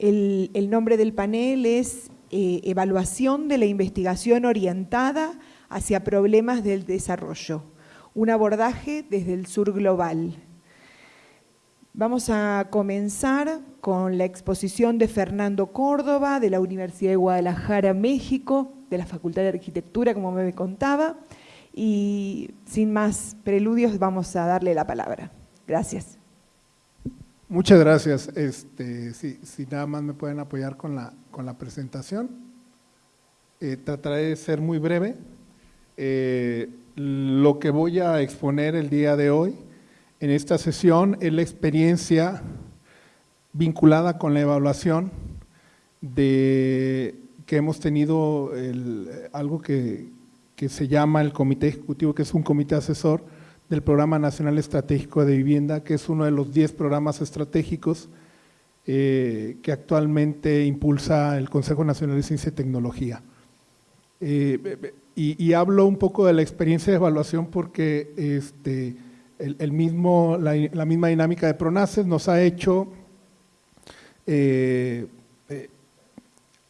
El, nombre del panel es eh, Evaluación de la investigación orientada hacia problemas del desarrollo, un abordaje desde el sur global. Vamos a comenzar con la exposición de Fernando Córdoba, de la Universidad de Guadalajara, México, de la Facultad de Arquitectura, como me contaba, y sin más preludios vamos a darle la palabra. Gracias. Muchas gracias. Este, si, nada más me pueden apoyar con la, con la presentación. Eh, trataré de ser muy breve. Eh, lo que voy a exponer el día de hoy en esta sesión es la experiencia vinculada con la evaluación de que hemos tenido algo que, que se llama el Comité Ejecutivo, que es un comité asesor del Programa Nacional Estratégico de Vivienda, que es uno de los 10 programas estratégicos eh, que actualmente impulsa el Consejo Nacional de Ciencia y Tecnología. Eh, y, hablo un poco de la experiencia de evaluación porque este, el, mismo, la, misma dinámica de PRONACES nos ha hecho eh,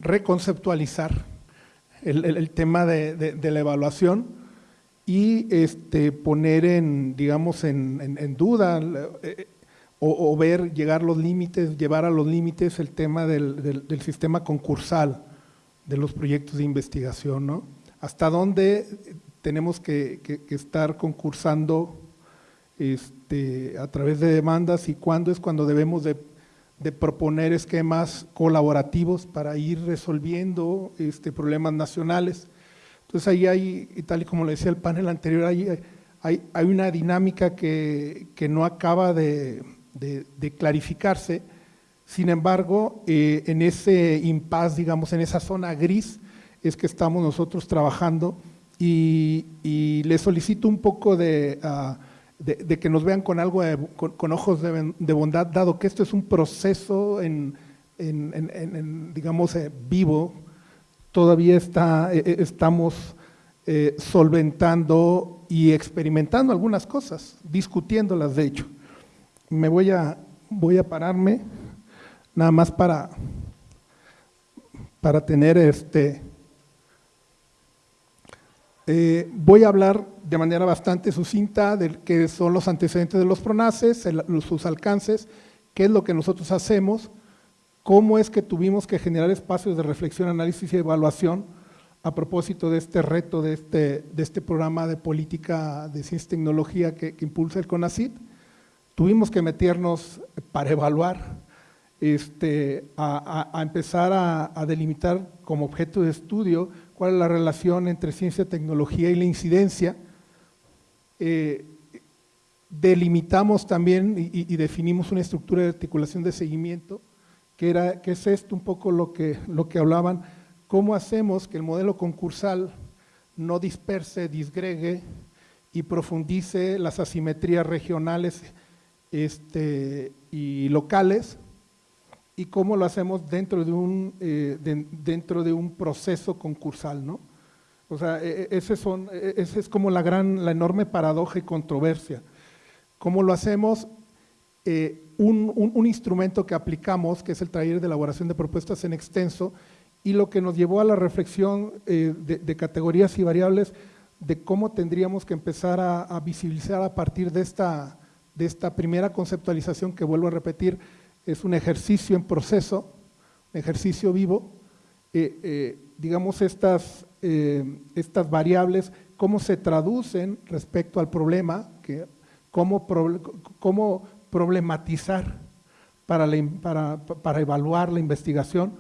reconceptualizar el, tema de, la evaluación y este, poner en, digamos, en, duda eh, o, ver, llegar los límites, llevar a los límites el tema del, sistema concursal de los proyectos de investigación, ¿no? Hasta dónde tenemos que, estar concursando este, a través de demandas y cuándo es cuando debemos de proponer esquemas colaborativos para ir resolviendo este, problemas nacionales. Entonces ahí hay, y tal y como le decía el panel anterior, hay, hay, una dinámica que, no acaba de, de, clarificarse, sin embargo, eh, en ese impas, digamos, en esa zona gris, es que estamos nosotros trabajando. Y, y le solicito un poco de… Ah, de, que nos vean con algo, con, ojos de, bondad, dado que esto es un proceso en, digamos, eh, vivo, todavía está, eh, eh, estamos solventando y experimentando algunas cosas, discutiéndolas de hecho. Me voy a, voy a pararme nada más para, para tener este… voy a hablar de manera bastante sucinta de qué son los antecedentes de los PRONACES, sus alcances, qué es lo que nosotros hacemos, cómo es que tuvimos que generar espacios de reflexión, análisis y evaluación a propósito de este reto, de este, de este programa de política de ciencia y tecnología que, impulsa el CONACIT. Tuvimos que meternos para evaluar, este, a, empezar a delimitar como objeto de estudio cuál es la relación entre ciencia, tecnología y la incidencia, eh, delimitamos también y, definimos una estructura de articulación de seguimiento, que, era, que es esto un poco lo que, lo que hablaban, cómo hacemos que el modelo concursal no disperse, disgregue y profundice las asimetrías regionales este, y locales, y cómo lo hacemos dentro de un, eh, dentro de un proceso concursal, ¿no? O sea, e, e, ese, son, e, ese es como la gran, la enorme paradoja y controversia. ¿Cómo lo hacemos? Eh, un, instrumento que aplicamos, que es el taller de elaboración de propuestas en extenso, y lo que nos llevó a la reflexión eh, de, categorías y variables de cómo tendríamos que empezar a, visibilizar a partir de esta, de esta primera conceptualización que vuelvo a repetir, es un ejercicio en proceso, un ejercicio vivo, eh, digamos estas estas variables, cómo se traducen respecto al problema, que, cómo, cómo problematizar para, para, evaluar la investigación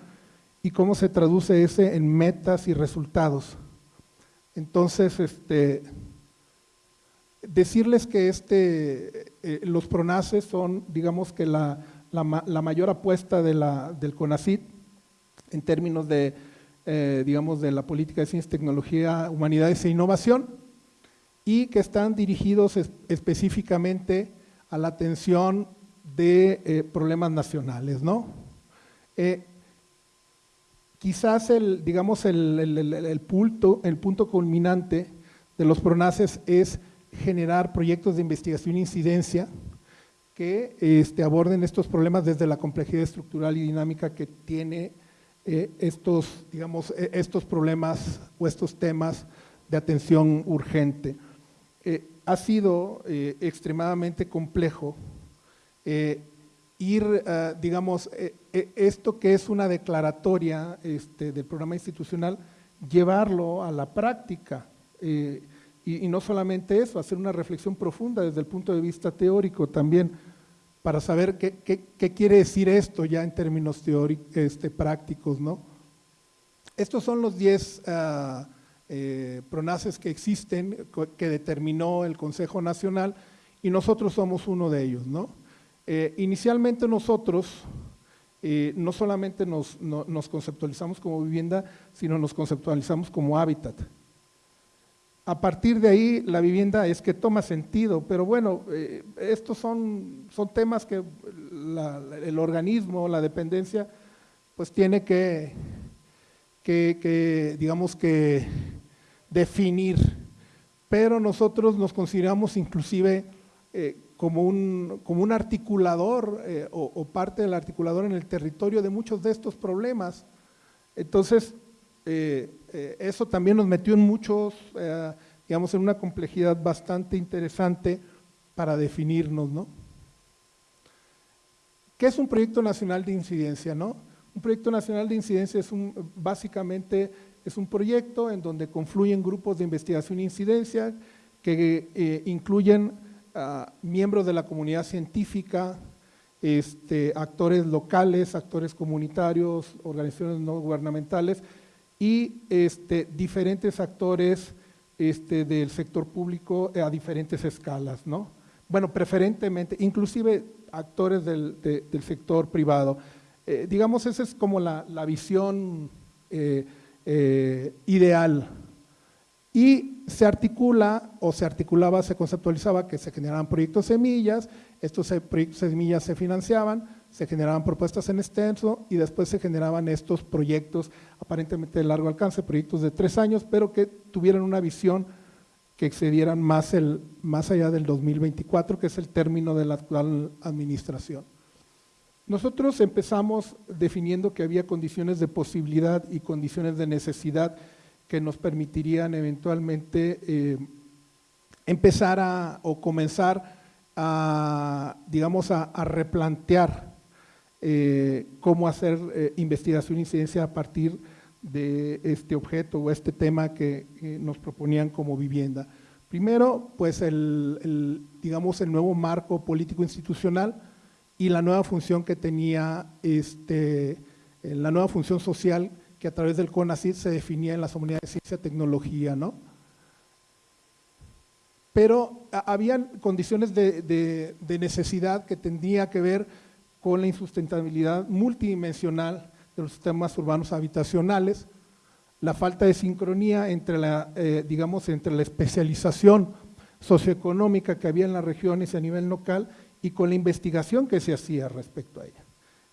y cómo se traduce ese en metas y resultados. Entonces, este, decirles que este, eh, los PRONACES son, digamos que la, la, mayor apuesta de la, del CONACIT en términos de eh, digamos, de la política de ciencia, tecnología, humanidades e innovación y que están dirigidos específicamente a la atención de eh, problemas nacionales, ¿no? Eh, quizás el, digamos, el, punto, el punto culminante de los PRONACES es generar proyectos de investigación e incidencia que este, aborden estos problemas desde la complejidad estructural y dinámica que tiene eh, estos, digamos, e, estos problemas o estos temas de atención urgente. Ha sido eh, extremadamente complejo ir, digamos, esto que es una declaratoria este, del programa institucional, llevarlo a la práctica. Y, no solamente eso, hacer una reflexión profunda desde el punto de vista teórico también para saber qué, quiere decir esto ya en términos teóricos, este, prácticos. ¿no? Estos son los 10 ah, eh, pronaces que existen, que determinó el Consejo Nacional, y nosotros somos uno de ellos. ¿no? Eh, inicialmente nosotros eh, no solamente nos, nos conceptualizamos como vivienda, sino nos conceptualizamos como hábitat. A partir de ahí, la vivienda es que toma sentido, pero bueno, estos son, son temas que el organismo, la dependencia, pues tiene que, que, digamos que, definir. Pero nosotros nos consideramos inclusive eh, como, un, como un articulador eh, o, parte del articulador en el territorio de muchos de estos problemas. Entonces, eh, eso también nos metió en muchos, digamos, en una complejidad bastante interesante para definirnos, ¿no? ¿Qué es un proyecto nacional de incidencia, no? Un proyecto nacional de incidencia es un, básicamente es un proyecto en donde confluyen grupos de investigación e incidencia que incluyen a miembros de la comunidad científica, este, actores locales, actores comunitarios, organizaciones no gubernamentales, y este, diferentes actores este, del sector público a diferentes escalas, ¿no? Bueno, preferentemente, inclusive actores del, sector privado. Eh, digamos, esa es como la, visión eh, eh, ideal. Y se articula, o se articulaba, se conceptualizaba que se generaban proyectos semillas, estos proyectos semillas se financiaban, se generaban propuestas en extenso y después se generaban estos proyectos aparentemente de largo alcance, proyectos de tres años, pero que tuvieran una visión que excedieran más, el, más allá del 2024, que es el término de la actual administración. Nosotros empezamos definiendo que había condiciones de posibilidad y condiciones de necesidad que nos permitirían eventualmente eh, empezar a, o comenzar a, digamos, a replantear eh, cómo hacer eh, investigación e incidencia a partir de este objeto o este tema que, nos proponían como vivienda. Primero, pues el, digamos, el nuevo marco político institucional y la nueva función que tenía, este, eh, la nueva función social que a través del CONACYT se definía en las unidades de ciencia y tecnología, ¿no? Pero habían condiciones de, de necesidad que tendría que ver con la insustentabilidad multidimensional de los sistemas urbanos habitacionales, la falta de sincronía entre la, eh, digamos, entre la especialización socioeconómica que había en las regiones a nivel local y con la investigación que se hacía respecto a ella.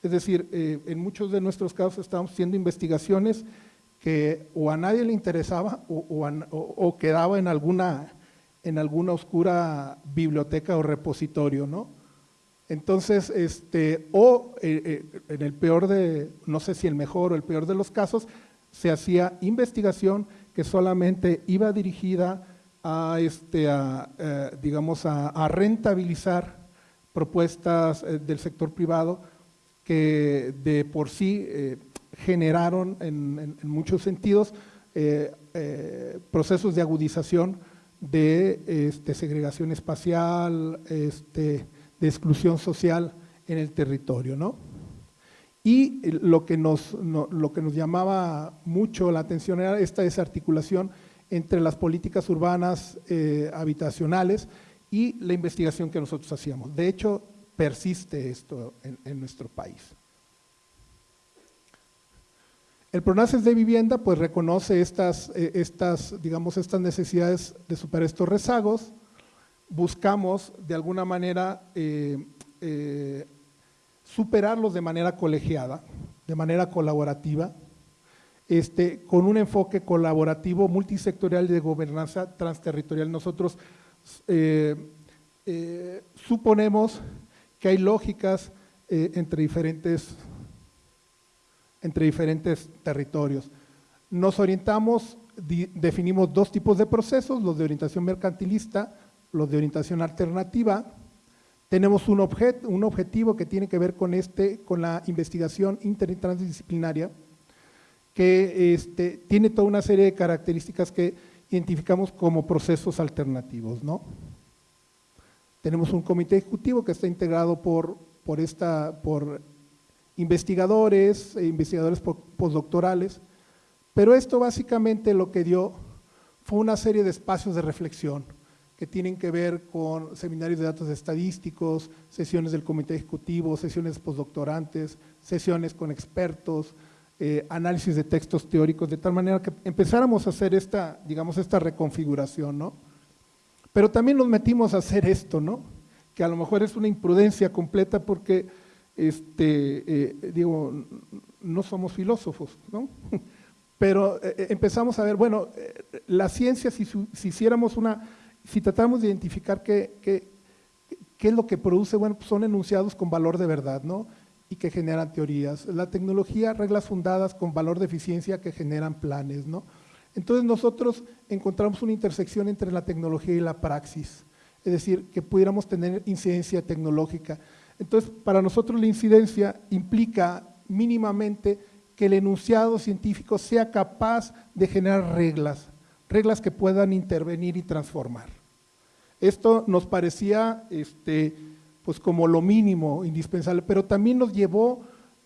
Es decir, eh, en muchos de nuestros casos estábamos haciendo investigaciones que o a nadie le interesaba o, quedaba en alguna, en alguna oscura biblioteca o repositorio, ¿no? Entonces, este, o eh, eh, en el peor de, no sé si el mejor o el peor de los casos, se hacía investigación que solamente iba dirigida a, este, a, eh, digamos, a, rentabilizar propuestas del sector privado que de por sí generaron en, muchos sentidos procesos de agudización de este, segregación espacial, este, de exclusión social en el territorio. ¿no? Y lo que, nos, lo que nos llamaba mucho la atención era esta desarticulación entre las políticas urbanas eh, habitacionales y la investigación que nosotros hacíamos. De hecho, persiste esto en, nuestro país. El PRONACES de vivienda pues reconoce estas, eh, estas, digamos, estas necesidades de superar estos rezagos, buscamos de alguna manera eh, eh, superarlos de manera colegiada, de manera colaborativa, este, con un enfoque colaborativo multisectorial de gobernanza transterritorial. Nosotros eh, suponemos que hay lógicas eh, entre, diferentes, entre diferentes territorios. Nos orientamos, definimos dos tipos de procesos, los de orientación mercantilista, los de orientación alternativa. Tenemos un, un objetivo que tiene que ver con, este, con la investigación inter y transdisciplinaria, que este, tiene toda una serie de características que identificamos como procesos alternativos. ¿no? Tenemos un comité ejecutivo que está integrado por, por, esta, por investigadores, e investigadores postdoctorales, pero esto básicamente lo que dio fue una serie de espacios de reflexión que tienen que ver con seminarios de datos estadísticos, sesiones del comité ejecutivo, sesiones postdoctorantes, sesiones con expertos, eh, análisis de textos teóricos, de tal manera que empezáramos a hacer esta, digamos, esta reconfiguración, ¿no? Pero también nos metimos a hacer esto, ¿no? Que a lo mejor es una imprudencia completa porque, este, eh, digo, no somos filósofos, ¿no? Pero eh, empezamos a ver, bueno, la ciencia, si, si hiciéramos una si tratamos de identificar qué, qué, qué es lo que produce, bueno, pues son enunciados con valor de verdad, ¿no? Y que generan teorías. La tecnología, reglas fundadas con valor de eficiencia que generan planes, ¿no? Entonces nosotros encontramos una intersección entre la tecnología y la praxis, es decir, que pudiéramos tener incidencia tecnológica. Entonces, para nosotros la incidencia implica mínimamente que el enunciado científico sea capaz de generar reglas, reglas que puedan intervenir y transformar. Esto nos parecía este, pues como lo mínimo indispensable, pero también nos llevó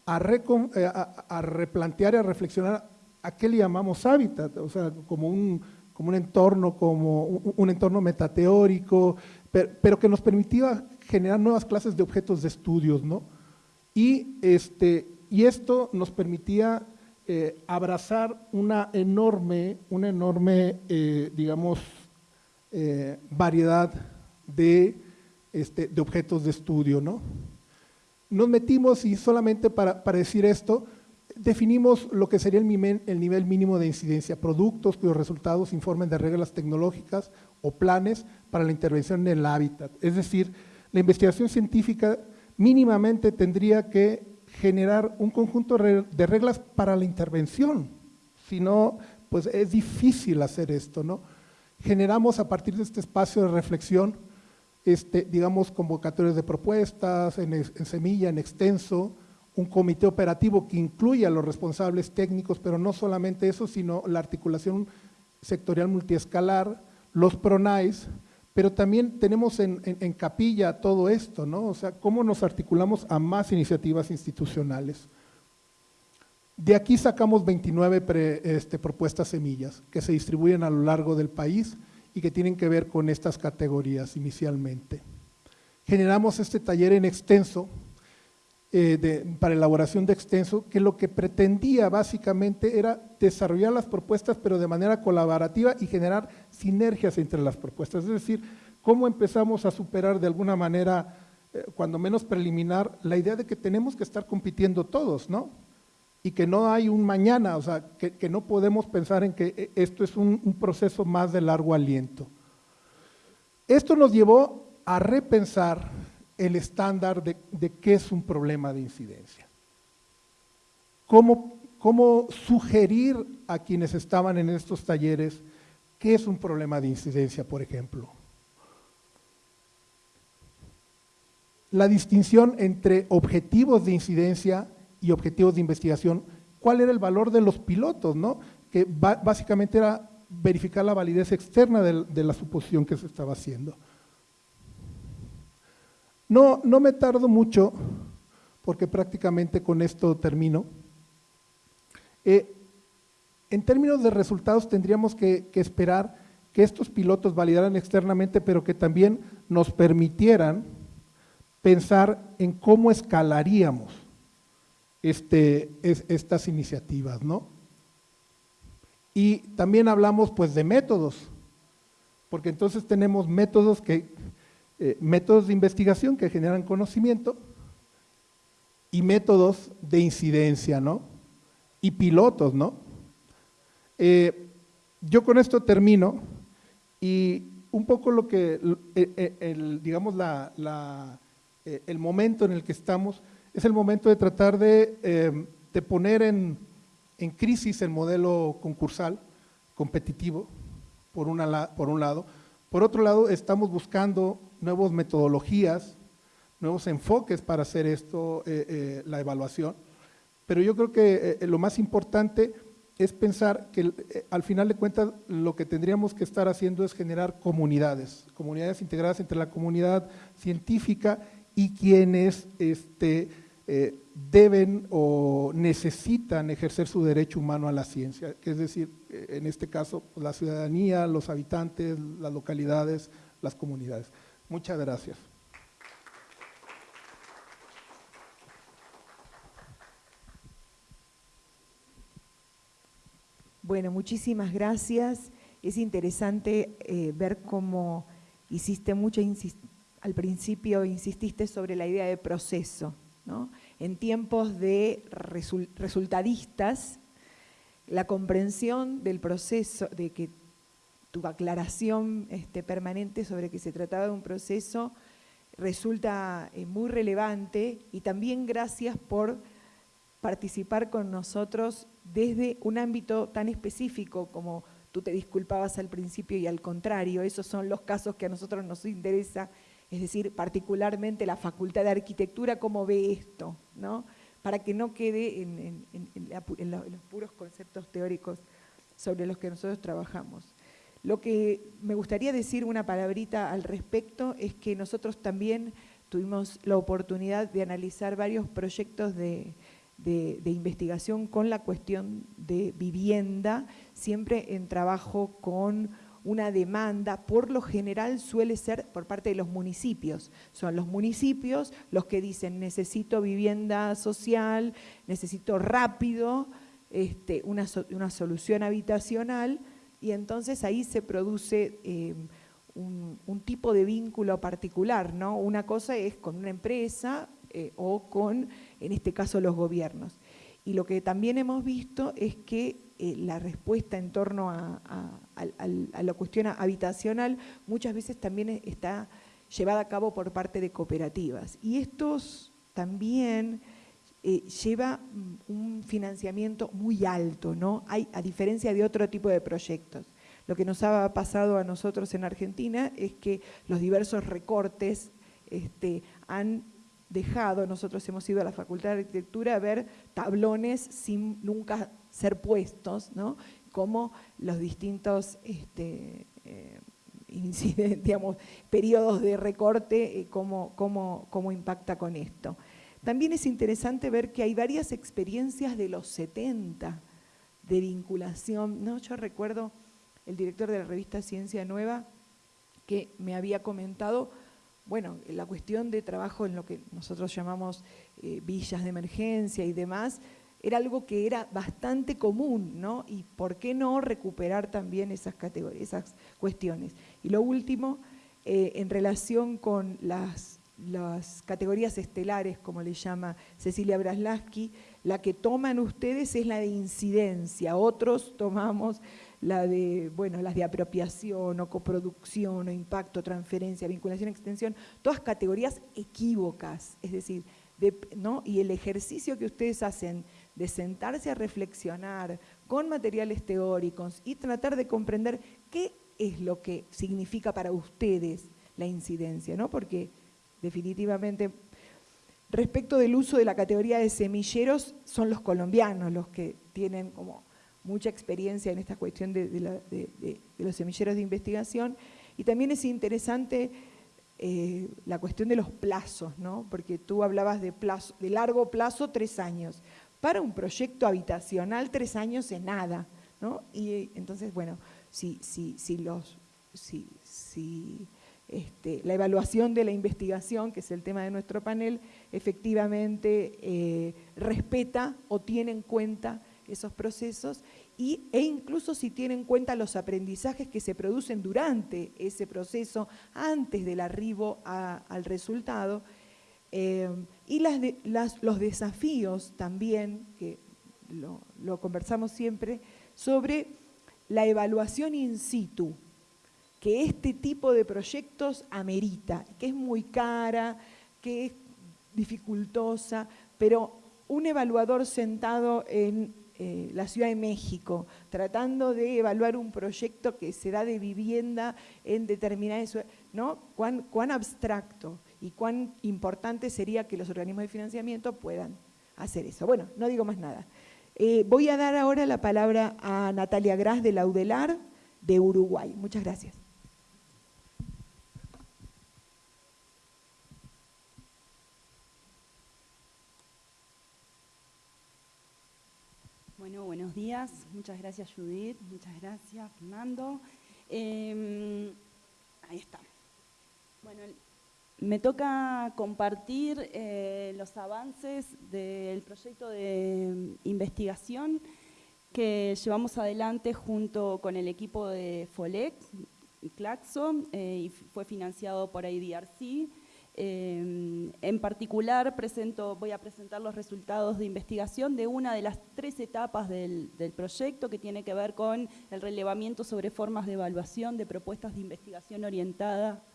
a, eh, replantear y a reflexionar a qué le llamamos hábitat, o sea, como un, como un entorno, como un, entorno metateórico, pero, que nos permitía generar nuevas clases de objetos de estudios, ¿no? Y, este, y esto nos permitía eh, abrazar una enorme, una enorme eh, digamos, variedad de, este, de, objetos de estudio. ¿no? Nos metimos y solamente para, para, decir esto, definimos lo que sería el, el nivel mínimo de incidencia, productos cuyos resultados informen de reglas tecnológicas o planes para la intervención en el hábitat. Es decir, la investigación científica mínimamente tendría que generar un conjunto de reglas para la intervención, si no, pues es difícil hacer esto, ¿no? Generamos a partir de este espacio de reflexión, este, digamos, convocatorias de propuestas, en, semilla, en extenso, un comité operativo que incluye a los responsables técnicos, pero no solamente eso, sino la articulación sectorial multiescalar, los PRONAIS, pero también tenemos en, capilla todo esto, ¿no? O sea, cómo nos articulamos a más iniciativas institucionales. De aquí sacamos 29 este, propuestas semillas que se distribuyen a lo largo del país y que tienen que ver con estas categorías inicialmente. Generamos este taller en extenso, eh, para elaboración de extenso, que lo que pretendía básicamente era desarrollar las propuestas, pero de manera colaborativa y generar sinergias entre las propuestas. Es decir, cómo empezamos a superar de alguna manera, eh, cuando menos preliminar, la idea de que tenemos que estar compitiendo todos, ¿no? Y que no hay un mañana, o sea, que, no podemos pensar en que eh, esto es un proceso más de largo aliento. Esto nos llevó a repensar el estándar de, qué es un problema de incidencia. ¿Cómo, ¿Cómo sugerir a quienes estaban en estos talleres qué es un problema de incidencia, por ejemplo? La distinción entre objetivos de incidencia y objetivos de investigación, cuál era el valor de los pilotos, ¿no? que básicamente era verificar la validez externa de la suposición que se estaba haciendo. No, no me tardo mucho, porque prácticamente con esto termino. Eh, en términos de resultados tendríamos que, esperar que estos pilotos validaran externamente, pero que también nos permitieran pensar en cómo escalaríamos este, estas iniciativas, ¿no? Y también hablamos pues de métodos, porque entonces tenemos métodos que eh, métodos de investigación que generan conocimiento y métodos de incidencia, ¿no? Y pilotos, ¿no? Eh, yo con esto termino y un poco lo que, eh, digamos, la, el momento en el que estamos, es el momento de tratar de, em, poner en, crisis el modelo concursal competitivo, por, un lado. Por otro lado, estamos buscando nuevas metodologías, nuevos enfoques para hacer esto, eh, eh, la evaluación. Pero yo creo que lo más importante es pensar que al final de cuentas lo que tendríamos que estar haciendo es generar comunidades, comunidades integradas entre la comunidad científica y quienes este, eh, deben o necesitan ejercer su derecho humano a la ciencia, es decir, eh, en este caso, pues, la ciudadanía, los habitantes, las localidades, las comunidades. Muchas gracias. Bueno, muchísimas gracias. Es interesante eh, ver cómo hiciste mucha al principio insististe sobre la idea de proceso. En tiempos de resultadistas, la comprensión del proceso, de que tu aclaración este, permanente sobre que se trataba de un proceso resulta eh, muy relevante y también gracias por participar con nosotros desde un ámbito tan específico como tú te disculpabas al principio y al contrario, esos son los casos que a nosotros nos interesa es decir, particularmente la Facultad de Arquitectura, cómo ve esto, ¿no? para que no quede en, los puros conceptos teóricos sobre los que nosotros trabajamos. Lo que me gustaría decir una palabrita al respecto es que nosotros también tuvimos la oportunidad de analizar varios proyectos de, de, investigación con la cuestión de vivienda, siempre en trabajo con una demanda, por lo general suele ser por parte de los municipios. Son los municipios los que dicen necesito vivienda social, necesito rápido este, una, solución habitacional y entonces ahí se produce eh, un, tipo de vínculo particular. ¿no? Una cosa es con una empresa eh, o con, en este caso, los gobiernos. Y lo que también hemos visto es que eh, la respuesta en torno a, la cuestión habitacional muchas veces también está llevada a cabo por parte de cooperativas. Y estos también eh, lleva mm, un financiamiento muy alto, ¿no? Hay, a diferencia de otro tipo de proyectos. Lo que nos ha pasado a nosotros en Argentina es que los diversos recortes este, han dejado, nosotros hemos ido a la Facultad de Arquitectura a ver tablones sin nunca ser puestos, ¿no? como los distintos este, eh, periodos de recorte, eh, cómo, cómo, impacta con esto. También es interesante ver que hay varias experiencias de los 70 de vinculación. ¿no? Yo recuerdo el director de la revista Ciencia Nueva que me había comentado, bueno, la cuestión de trabajo en lo que nosotros llamamos eh, villas de emergencia y demás, era algo que era bastante común, ¿no? Y por qué no recuperar también esas esas cuestiones. Y lo último, eh, en relación con las, las, categorías estelares, como le llama Cecilia Braslaski, la que toman ustedes es la de incidencia, otros tomamos la de, bueno, las de apropiación o coproducción o impacto, transferencia, vinculación, extensión, todas categorías equívocas, es decir, ¿no? y el ejercicio que ustedes hacen de sentarse a reflexionar con materiales teóricos y tratar de comprender qué es lo que significa para ustedes la incidencia, ¿no? Porque definitivamente respecto del uso de la categoría de semilleros son los colombianos los que tienen como mucha experiencia en esta cuestión de, los semilleros de investigación y también es interesante eh, la cuestión de los plazos, ¿no? porque tú hablabas de, plazo, de largo plazo, tres años. Para un proyecto habitacional, tres años es nada. ¿no? Y entonces, bueno, si, si, si, los, si, si este, la evaluación de la investigación, que es el tema de nuestro panel, efectivamente eh, respeta o tiene en cuenta esos procesos y, e incluso si tiene en cuenta los aprendizajes que se producen durante ese proceso, antes del arribo al resultado, eh, y las los desafíos también, que lo, conversamos siempre, sobre la evaluación in situ, que este tipo de proyectos amerita, que es muy cara, que es dificultosa, pero un evaluador sentado en eh, la Ciudad de México, tratando de evaluar un proyecto que se da de vivienda en determinadas... ¿no? Cuán, cuán abstracto y cuán importante sería que los organismos de financiamiento puedan hacer eso. Bueno, no digo más nada. Eh, voy a dar ahora la palabra a Natalia Gras de Laudelar, de Uruguay. Muchas gracias. Bueno, buenos días. Muchas gracias Judith, muchas gracias Fernando. Em, ahí está. Bueno, me toca compartir eh, los avances del proyecto de investigación que llevamos adelante junto con el equipo de FOLEC y Claxo eh, y fue financiado por IDRC. Eh, en particular presento, voy a presentar los resultados de investigación de una de las tres etapas del, del proyecto que tiene que ver con el relevamiento sobre formas de evaluación de propuestas de investigación orientada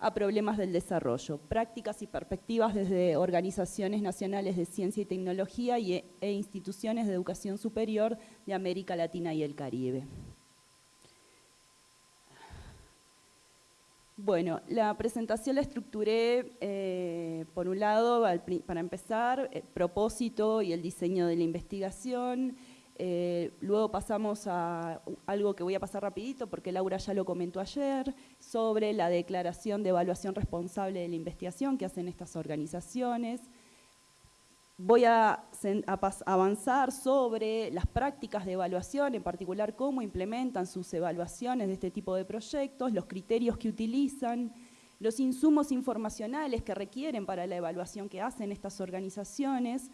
a problemas del desarrollo, prácticas y perspectivas desde organizaciones nacionales de ciencia y tecnología y, e instituciones de educación superior de América Latina y el Caribe. Bueno, la presentación la estructuré, eh, por un lado, para empezar, el propósito y el diseño de la investigación, eh, luego pasamos a algo que voy a pasar rapidito porque Laura ya lo comentó ayer, sobre la declaración de evaluación responsable de la investigación que hacen estas organizaciones. Voy a, avanzar sobre las prácticas de evaluación, en particular cómo implementan sus evaluaciones de este tipo de proyectos, los criterios que utilizan, los insumos informacionales que requieren para la evaluación que hacen estas organizaciones,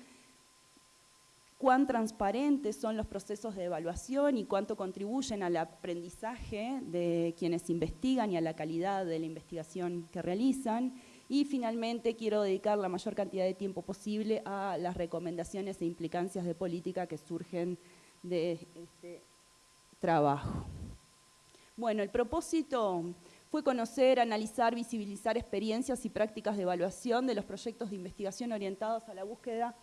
cuán transparentes son los procesos de evaluación y cuánto contribuyen al aprendizaje de quienes investigan y a la calidad de la investigación que realizan. Y finalmente quiero dedicar la mayor cantidad de tiempo posible a las recomendaciones e implicancias de política que surgen de este trabajo. Bueno, el propósito fue conocer, analizar, visibilizar experiencias y prácticas de evaluación de los proyectos de investigación orientados a la búsqueda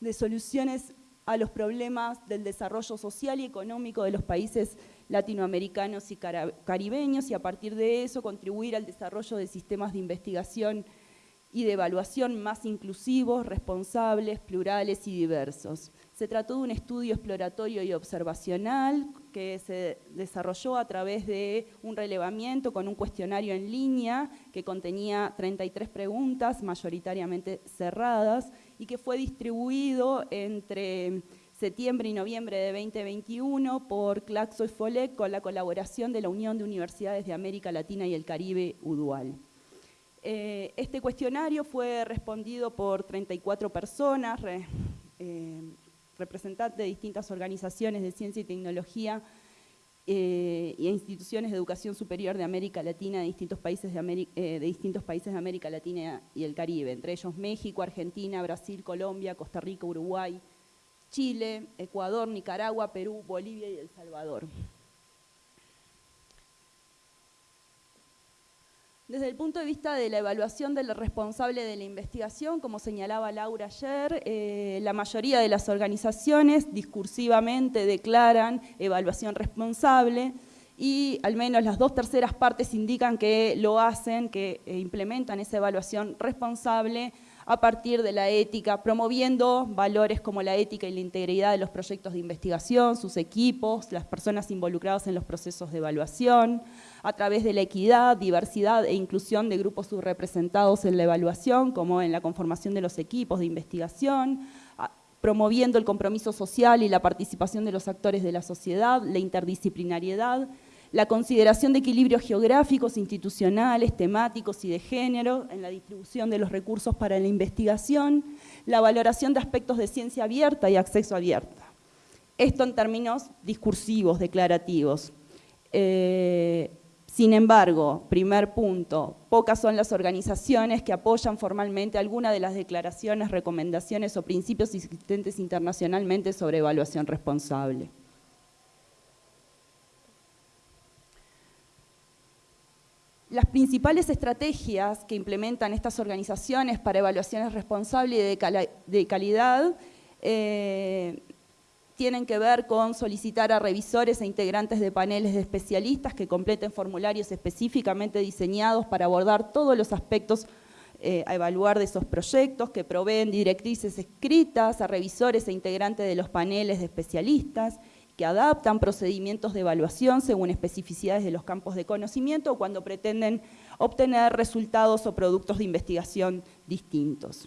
de soluciones a los problemas del desarrollo social y económico de los países latinoamericanos y caribeños y a partir de eso contribuir al desarrollo de sistemas de investigación y de evaluación más inclusivos, responsables, plurales y diversos. Se trató de un estudio exploratorio y observacional que se desarrolló a través de un relevamiento con un cuestionario en línea que contenía 33 preguntas, mayoritariamente cerradas, y que fue distribuido entre septiembre y noviembre de 2021 por Claxo y FOLEC con la colaboración de la Unión de Universidades de América Latina y el Caribe, UDUAL. Eh, este cuestionario fue respondido por 34 personas, eh, representantes de distintas organizaciones de ciencia y tecnología eh, y instituciones de educación superior de América Latina, de distintos, países de, eh, de distintos países de América Latina y el Caribe, entre ellos México, Argentina, Brasil, Colombia, Costa Rica, Uruguay, Chile, Ecuador, Nicaragua, Perú, Bolivia y El Salvador. Desde el punto de vista de la evaluación del responsable de la investigación, como señalaba Laura ayer, eh, la mayoría de las organizaciones discursivamente declaran evaluación responsable y al menos las dos terceras partes indican que lo hacen, que eh, implementan esa evaluación responsable a partir de la ética, promoviendo valores como la ética y la integridad de los proyectos de investigación, sus equipos, las personas involucradas en los procesos de evaluación, a través de la equidad, diversidad e inclusión de grupos subrepresentados en la evaluación, como en la conformación de los equipos de investigación, promoviendo el compromiso social y la participación de los actores de la sociedad, la interdisciplinariedad, la consideración de equilibrios geográficos, institucionales, temáticos y de género en la distribución de los recursos para la investigación, la valoración de aspectos de ciencia abierta y acceso abierta. Esto en términos discursivos, declarativos. Eh, sin embargo, primer punto, pocas son las organizaciones que apoyan formalmente alguna de las declaraciones, recomendaciones o principios existentes internacionalmente sobre evaluación responsable. Las principales estrategias que implementan estas organizaciones para evaluaciones responsables de, calidad eh, tienen que ver con solicitar a revisores e integrantes de paneles de especialistas que completen formularios específicamente diseñados para abordar todos los aspectos eh, a evaluar de esos proyectos, que proveen directrices escritas a revisores e integrantes de los paneles de especialistas, que adaptan procedimientos de evaluación según especificidades de los campos de conocimiento o cuando pretenden obtener resultados o productos de investigación distintos.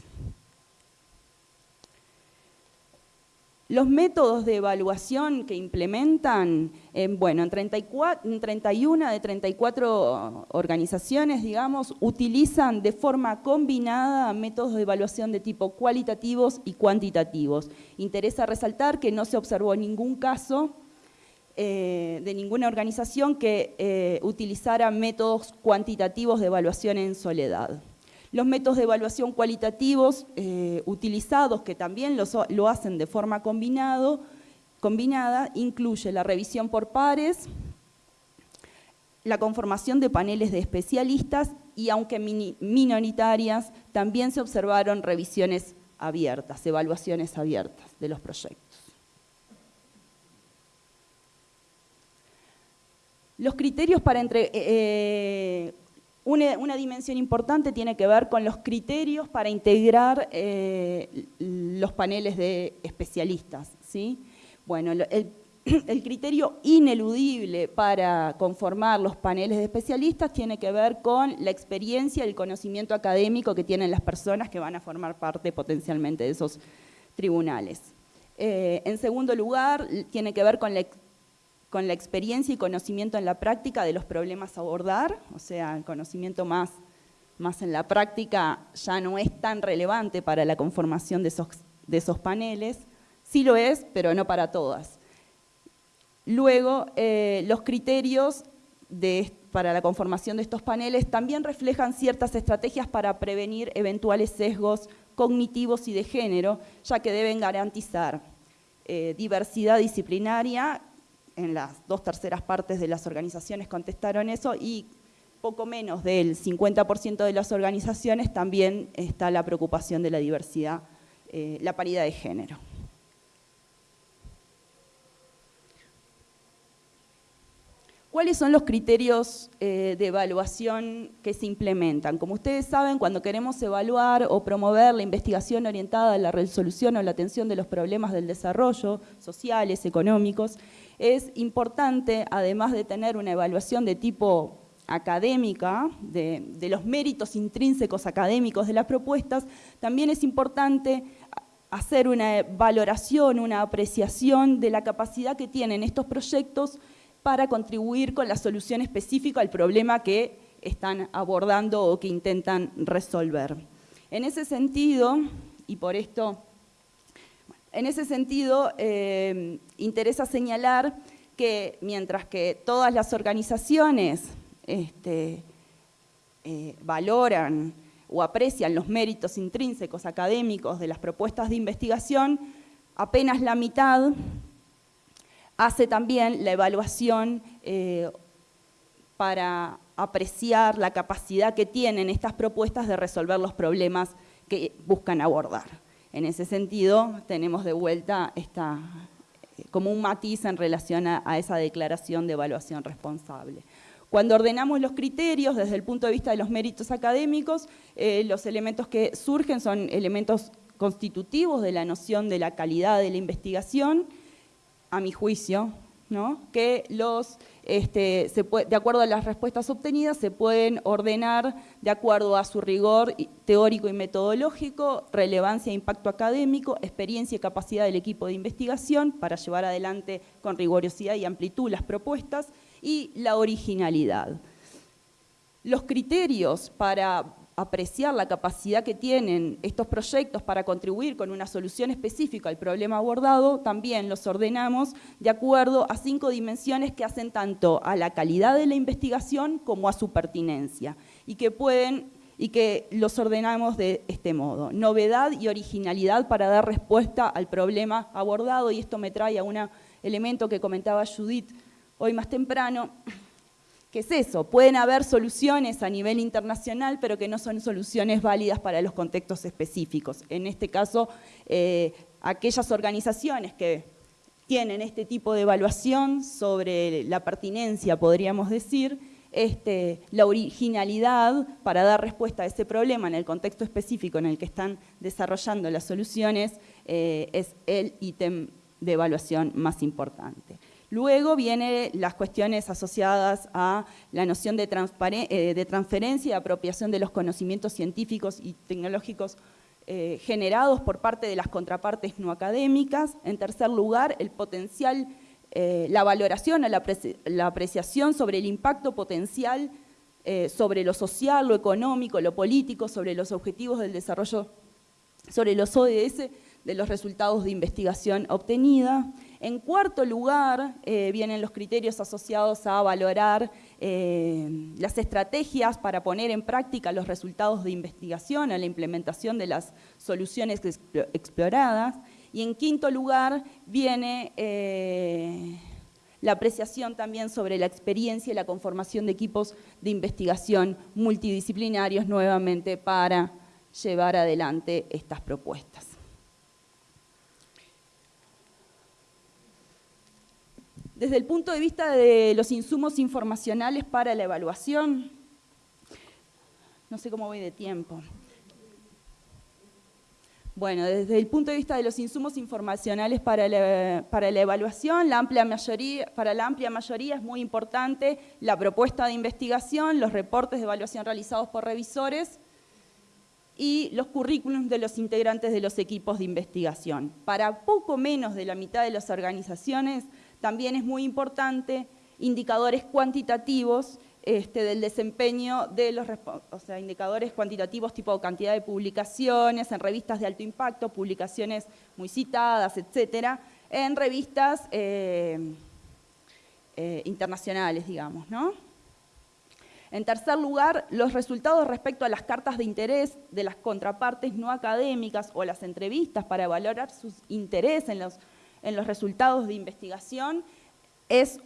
Los métodos de evaluación que implementan, eh, bueno, en, 31 de 34 organizaciones, digamos, utilizan de forma combinada métodos de evaluación de tipo cualitativos y cuantitativos. Interesa resaltar que no se observó ningún caso eh, de ninguna organización que eh, utilizara métodos cuantitativos de evaluación en soledad. Los métodos de evaluación cualitativos eh, utilizados, que también lo hacen de forma combinado, combinada, incluye la revisión por pares, la conformación de paneles de especialistas y, aunque minoritarias, también se observaron revisiones abiertas, evaluaciones abiertas de los proyectos. Los criterios para entre, eh, una, dimensión importante tiene que ver con los criterios para integrar eh, los paneles de especialistas. ¿sí? Bueno, el, el, criterio ineludible para conformar los paneles de especialistas tiene que ver con la experiencia y el conocimiento académico que tienen las personas que van a formar parte potencialmente de esos tribunales. Eh, en segundo lugar, tiene que ver con la con la experiencia y conocimiento en la práctica de los problemas a abordar, o sea, el conocimiento más, más en la práctica ya no es tan relevante para la conformación de esos, de esos paneles, sí lo es, pero no para todas. Luego, eh, los criterios para la conformación de estos paneles también reflejan ciertas estrategias para prevenir eventuales sesgos cognitivos y de género, ya que deben garantizar eh, diversidad disciplinaria en las dos terceras partes de las organizaciones contestaron eso y poco menos del 50% de las organizaciones también está la preocupación de la diversidad, eh, la paridad de género. ¿Cuáles son los criterios eh, de evaluación que se implementan? Como ustedes saben, cuando queremos evaluar o promover la investigación orientada a la resolución o la atención de los problemas del desarrollo sociales, económicos, es importante, además de tener una evaluación de tipo académica, de, los méritos intrínsecos académicos de las propuestas, también es importante hacer una valoración, una apreciación de la capacidad que tienen estos proyectos para contribuir con la solución específica al problema que están abordando o que intentan resolver. En ese sentido, y por esto en ese sentido, eh, interesa señalar que mientras que todas las organizaciones este, eh, valoran o aprecian los méritos intrínsecos académicos de las propuestas de investigación, apenas la mitad hace también la evaluación eh, para apreciar la capacidad que tienen estas propuestas de resolver los problemas que buscan abordar. En ese sentido, tenemos de vuelta esta, como un matiz en relación a, esa declaración de evaluación responsable. Cuando ordenamos los criterios desde el punto de vista de los méritos académicos, eh, los elementos que surgen son elementos constitutivos de la noción de la calidad de la investigación, a mi juicio, ¿no? que los este, de acuerdo a las respuestas obtenidas, se pueden ordenar de acuerdo a su rigor teórico y metodológico, relevancia e impacto académico, experiencia y capacidad del equipo de investigación para llevar adelante con rigurosidad y amplitud las propuestas, y la originalidad. Los criterios para apreciar la capacidad que tienen estos proyectos para contribuir con una solución específica al problema abordado, también los ordenamos de acuerdo a cinco dimensiones que hacen tanto a la calidad de la investigación como a su pertinencia y que pueden y que los ordenamos de este modo. Novedad y originalidad para dar respuesta al problema abordado y esto me trae a un elemento que comentaba Judith hoy más temprano, ¿Qué es eso? Pueden haber soluciones a nivel internacional, pero que no son soluciones válidas para los contextos específicos. En este caso, eh, aquellas organizaciones que tienen este tipo de evaluación sobre la pertinencia, podríamos decir, este, la originalidad para dar respuesta a ese problema en el contexto específico en el que están desarrollando las soluciones eh, es el ítem de evaluación más importante. Luego vienen las cuestiones asociadas a la noción de, eh, de transferencia y apropiación de los conocimientos científicos y tecnológicos eh, generados por parte de las contrapartes no académicas. En tercer lugar, el potencial eh, la valoración, la, la, apreciación sobre el impacto potencial sobre lo social, lo económico, lo político, sobre los objetivos del desarrollo, sobre los ODS de los resultados de investigación obtenida. En cuarto lugar, eh, vienen los criterios asociados a valorar las estrategias para poner en práctica los resultados de investigación, a la implementación de las soluciones exploradas. Y en quinto lugar viene eh, la apreciación también sobre la experiencia y la conformación de equipos de investigación multidisciplinarios nuevamente para llevar adelante estas propuestas. Desde el punto de vista de los insumos informacionales para la evaluación, no sé cómo voy de tiempo. Bueno, desde el punto de vista de los insumos informacionales para la, evaluación, la amplia mayoría, para la amplia mayoría es muy importante la propuesta de investigación, los reportes de evaluación realizados por revisores y los currículums de los integrantes de los equipos de investigación. Para poco menos de la mitad de las organizaciones también es muy importante indicadores cuantitativos este, del desempeño de los o sea, indicadores cuantitativos tipo cantidad de publicaciones en revistas de alto impacto, publicaciones muy citadas, etcétera, en revistas eh, eh, internacionales, digamos, ¿no? En tercer lugar, los resultados respecto a las cartas de interés de las contrapartes no académicas o las entrevistas para valorar sus interés en los, en los resultados de investigación es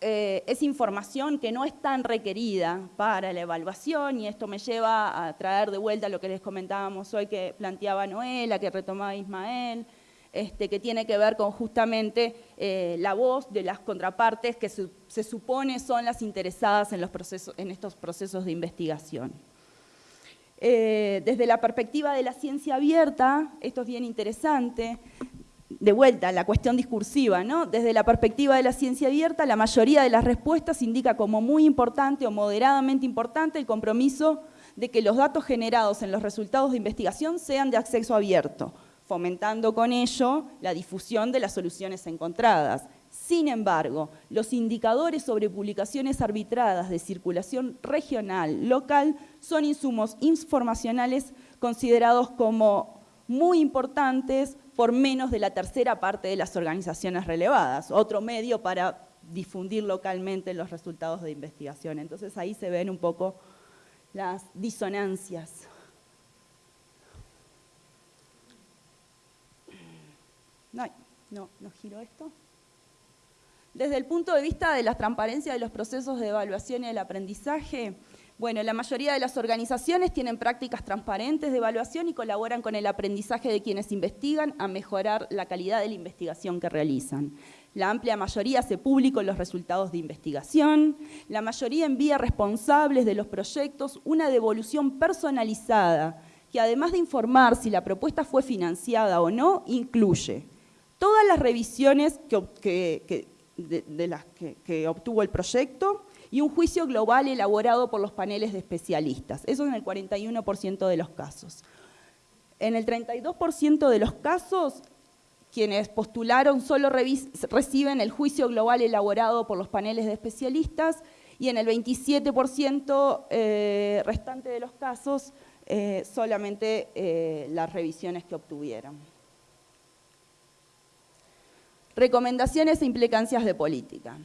eh, es información que no es tan requerida para la evaluación y esto me lleva a traer de vuelta lo que les comentábamos hoy que planteaba Noela, que retomaba Ismael, este, que tiene que ver con justamente eh, la voz de las contrapartes que se, supone son las interesadas en, los procesos, en estos procesos de investigación. Eh, desde la perspectiva de la ciencia abierta, esto es bien interesante, de vuelta, la cuestión discursiva, ¿no? Desde la perspectiva de la ciencia abierta, la mayoría de las respuestas indica como muy importante o moderadamente importante el compromiso de que los datos generados en los resultados de investigación sean de acceso abierto, fomentando con ello la difusión de las soluciones encontradas. Sin embargo, los indicadores sobre publicaciones arbitradas de circulación regional, local, son insumos informacionales considerados como muy importantes por menos de la tercera parte de las organizaciones relevadas, otro medio para difundir localmente los resultados de investigación. Entonces ahí se ven un poco las disonancias. No, no, no giro esto. Desde el punto de vista de la transparencia de los procesos de evaluación y el aprendizaje, bueno, la mayoría de las organizaciones tienen prácticas transparentes de evaluación y colaboran con el aprendizaje de quienes investigan a mejorar la calidad de la investigación que realizan. La amplia mayoría hace público los resultados de investigación. La mayoría envía responsables de los proyectos una devolución personalizada que además de informar si la propuesta fue financiada o no, incluye todas las revisiones de, las que obtuvo el proyecto, y un juicio global elaborado por los paneles de especialistas. Eso en el 41% de los casos. En el 32% de los casos, quienes postularon solo reciben el juicio global elaborado por los paneles de especialistas y en el 27% eh, restante de los casos eh, solamente eh, las revisiones que obtuvieron. Recomendaciones e implicancias de política.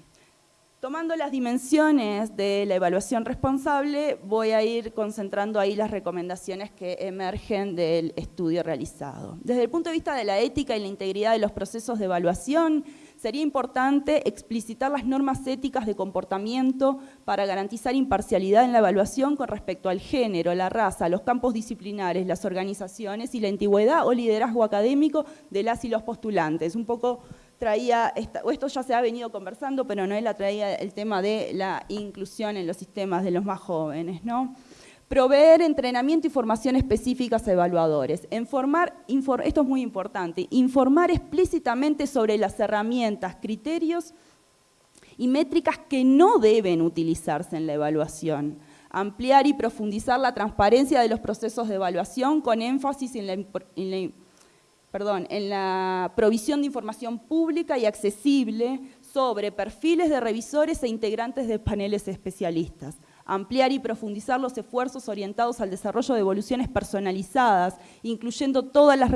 Tomando las dimensiones de la evaluación responsable, voy a ir concentrando ahí las recomendaciones que emergen del estudio realizado. Desde el punto de vista de la ética y la integridad de los procesos de evaluación, sería importante explicitar las normas éticas de comportamiento para garantizar imparcialidad en la evaluación con respecto al género, la raza, los campos disciplinares, las organizaciones y la antigüedad o liderazgo académico de las y los postulantes. Un poco traía, o esto ya se ha venido conversando, pero Noela traía el tema de la inclusión en los sistemas de los más jóvenes, ¿no? Proveer entrenamiento y formación específicas a evaluadores. Informar, esto es muy importante, informar explícitamente sobre las herramientas, criterios y métricas que no deben utilizarse en la evaluación. Ampliar y profundizar la transparencia de los procesos de evaluación con énfasis en la, en la perdón, en la provisión de información pública y accesible sobre perfiles de revisores e integrantes de paneles especialistas. Ampliar y profundizar los esfuerzos orientados al desarrollo de evoluciones personalizadas, incluyendo todas las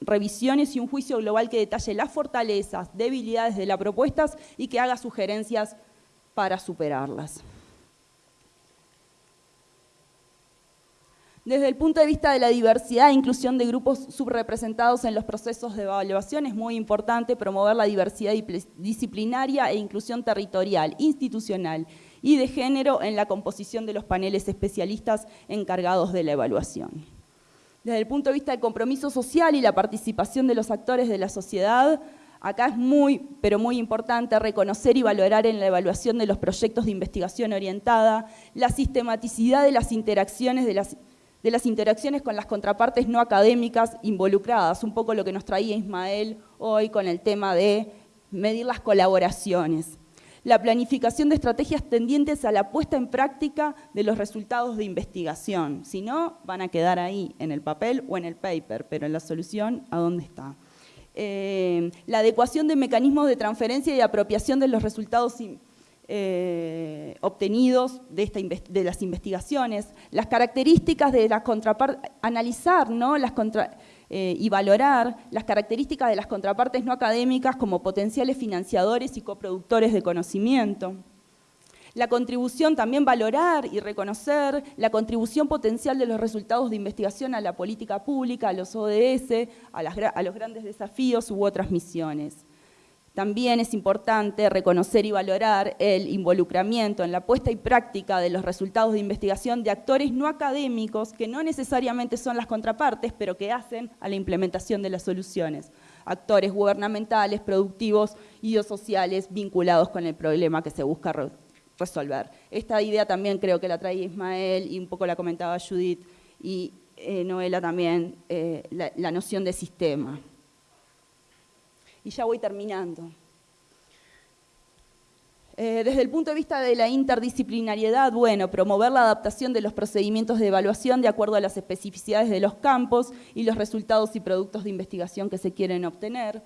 revisiones y un juicio global que detalle las fortalezas, debilidades de las propuestas y que haga sugerencias para superarlas. Desde el punto de vista de la diversidad e inclusión de grupos subrepresentados en los procesos de evaluación, es muy importante promover la diversidad disciplinaria e inclusión territorial, institucional y de género en la composición de los paneles especialistas encargados de la evaluación. Desde el punto de vista del compromiso social y la participación de los actores de la sociedad, acá es muy, pero muy importante reconocer y valorar en la evaluación de los proyectos de investigación orientada la sistematicidad de las interacciones de las de las interacciones con las contrapartes no académicas involucradas, un poco lo que nos traía Ismael hoy con el tema de medir las colaboraciones. La planificación de estrategias tendientes a la puesta en práctica de los resultados de investigación. Si no, van a quedar ahí, en el papel o en el paper, pero en la solución, ¿a dónde está? Eh, la adecuación de mecanismos de transferencia y apropiación de los resultados eh, obtenidos de, las investigaciones, las características de las contrapartes, analizar ¿no? las eh, y valorar las características de las contrapartes no académicas como potenciales financiadores y coproductores de conocimiento. La contribución, también valorar y reconocer la contribución potencial de los resultados de investigación a la política pública, a los ODS, a los grandes desafíos u otras misiones. También es importante reconocer y valorar el involucramiento en la puesta y práctica de los resultados de investigación de actores no académicos que no necesariamente son las contrapartes, pero que hacen a la implementación de las soluciones. Actores gubernamentales, productivos y sociales vinculados con el problema que se busca resolver. Esta idea también creo que la traía Ismael y un poco la comentaba Judith y eh, Noela también, eh, la noción de sistema y ya voy terminando. Eh, desde el punto de vista de la interdisciplinariedad, bueno, promover la adaptación de los procedimientos de evaluación de acuerdo a las especificidades de los campos y los resultados y productos de investigación que se quieren obtener.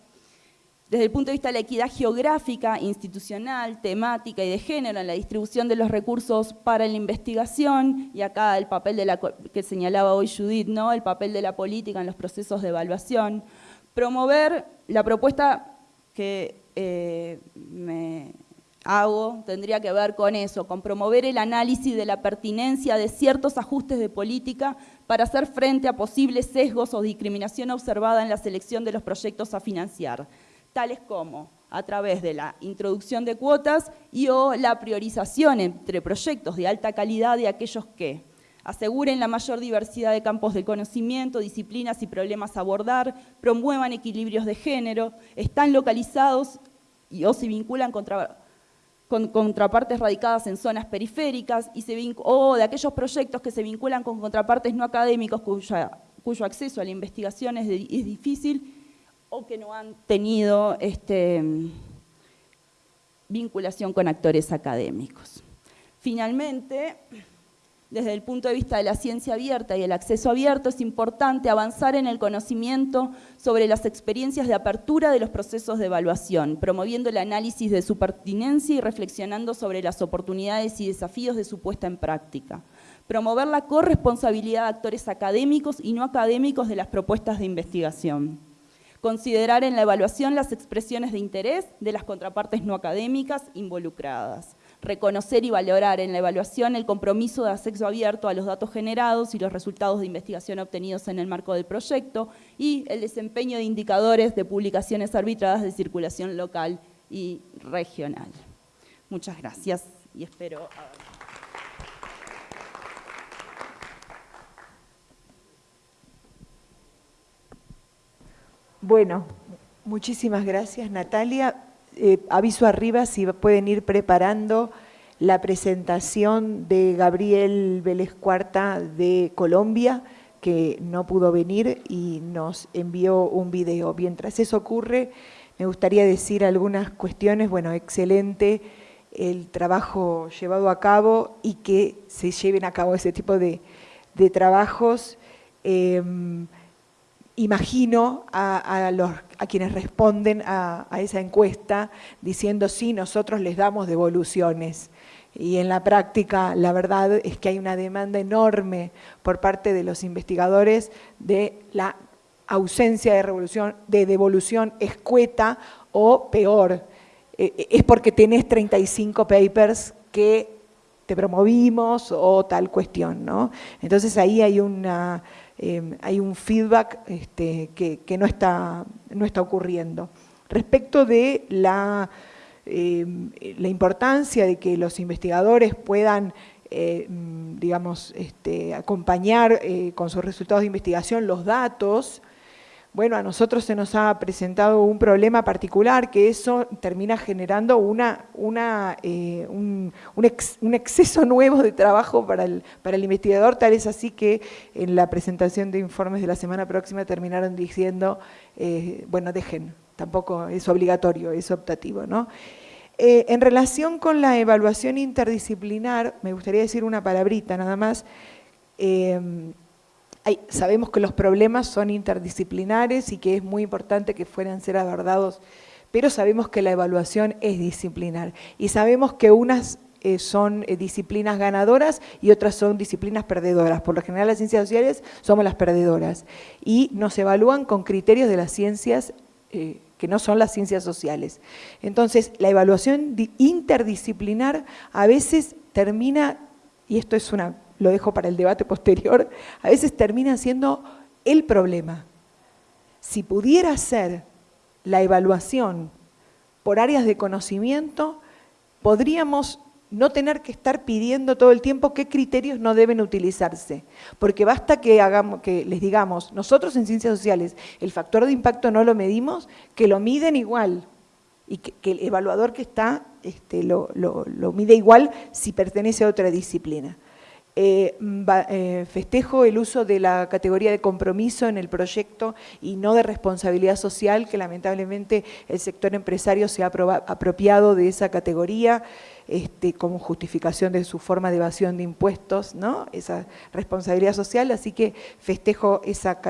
Desde el punto de vista de la equidad geográfica, institucional, temática y de género en la distribución de los recursos para la investigación, y acá el papel de la, que señalaba hoy Judith, ¿no? el papel de la política en los procesos de evaluación, promover la propuesta que eh, me hago tendría que ver con eso, con promover el análisis de la pertinencia de ciertos ajustes de política para hacer frente a posibles sesgos o discriminación observada en la selección de los proyectos a financiar, tales como a través de la introducción de cuotas y o la priorización entre proyectos de alta calidad de aquellos que aseguren la mayor diversidad de campos de conocimiento, disciplinas y problemas a abordar, promuevan equilibrios de género, están localizados y, o se vinculan con contrapartes radicadas en zonas periféricas y o de aquellos proyectos que se vinculan con contrapartes no académicos cuyo acceso a la investigación es, difícil o que no han tenido este, vinculación con actores académicos. Finalmente, desde el punto de vista de la ciencia abierta y el acceso abierto, es importante avanzar en el conocimiento sobre las experiencias de apertura de los procesos de evaluación, promoviendo el análisis de su pertinencia y reflexionando sobre las oportunidades y desafíos de su puesta en práctica. Promover la corresponsabilidad de actores académicos y no académicos de las propuestas de investigación Considerar en la evaluación las expresiones de interés de las contrapartes no académicas involucradas. Reconocer y valorar en la evaluación el compromiso de acceso abierto a los datos generados y los resultados de investigación obtenidos en el marco del proyecto y el desempeño de indicadores de publicaciones arbitradas de circulación local y regional. Muchas gracias y espero... Bueno, muchísimas gracias Natalia. Eh, aviso arriba si pueden ir preparando la presentación de Gabriel Vélez Cuarta de Colombia, que no pudo venir y nos envió un video. Mientras eso ocurre, me gustaría decir algunas cuestiones. Bueno, excelente el trabajo llevado a cabo y que se lleven a cabo ese tipo de, trabajos. Em, imagino a, los, a quienes responden a, esa encuesta diciendo sí, nosotros les damos devoluciones. Y en la práctica la verdad es que hay una demanda enorme por parte de los investigadores de la ausencia de, revolución, de devolución escueta o peor. Eh, es porque tenés 35 papers que te promovimos o tal cuestión. ¿no? Entonces ahí hay una Em, hay un feedback este, que, no, está, no está ocurriendo. Respecto de la, em, la importancia de que los investigadores puedan em, digamos, este, acompañar eh, con sus resultados de investigación los datos, bueno, a nosotros se nos ha presentado un problema particular que eso termina generando eh, un, exceso nuevo de trabajo para el, para el investigador, tal es así que en la presentación de informes de la semana próxima terminaron diciendo, eh, bueno, dejen, tampoco es obligatorio, es optativo, ¿no? Eh, en relación con la evaluación interdisciplinar, me gustaría decir una palabrita nada más, sabemos que los problemas son interdisciplinares y que es muy importante que fueran ser abordados, pero sabemos que la evaluación es disciplinar y sabemos que unas eh, son eh, disciplinas ganadoras y otras son disciplinas perdedoras. Por lo general las ciencias sociales somos las perdedoras y nos evalúan con criterios de las ciencias eh, que no son las ciencias sociales. Entonces, la evaluación interdisciplinar a veces termina, y esto es una lo dejo para el debate posterior, a veces termina siendo el problema. Si pudiera ser la evaluación por áreas de conocimiento, podríamos no tener que estar pidiendo todo el tiempo qué criterios no deben utilizarse, porque basta que, hagamos, que les digamos, nosotros en ciencias sociales el factor de impacto no lo medimos, que lo miden igual, y que, el evaluador que está este, lo mide igual si pertenece a otra disciplina. Eh, eh, festejo el uso de la categoría de compromiso en el proyecto y no de responsabilidad social, que lamentablemente el sector empresario se ha apropiado de esa categoría este, como justificación de su forma de evasión de impuestos, ¿no? esa responsabilidad social, así que festejo esa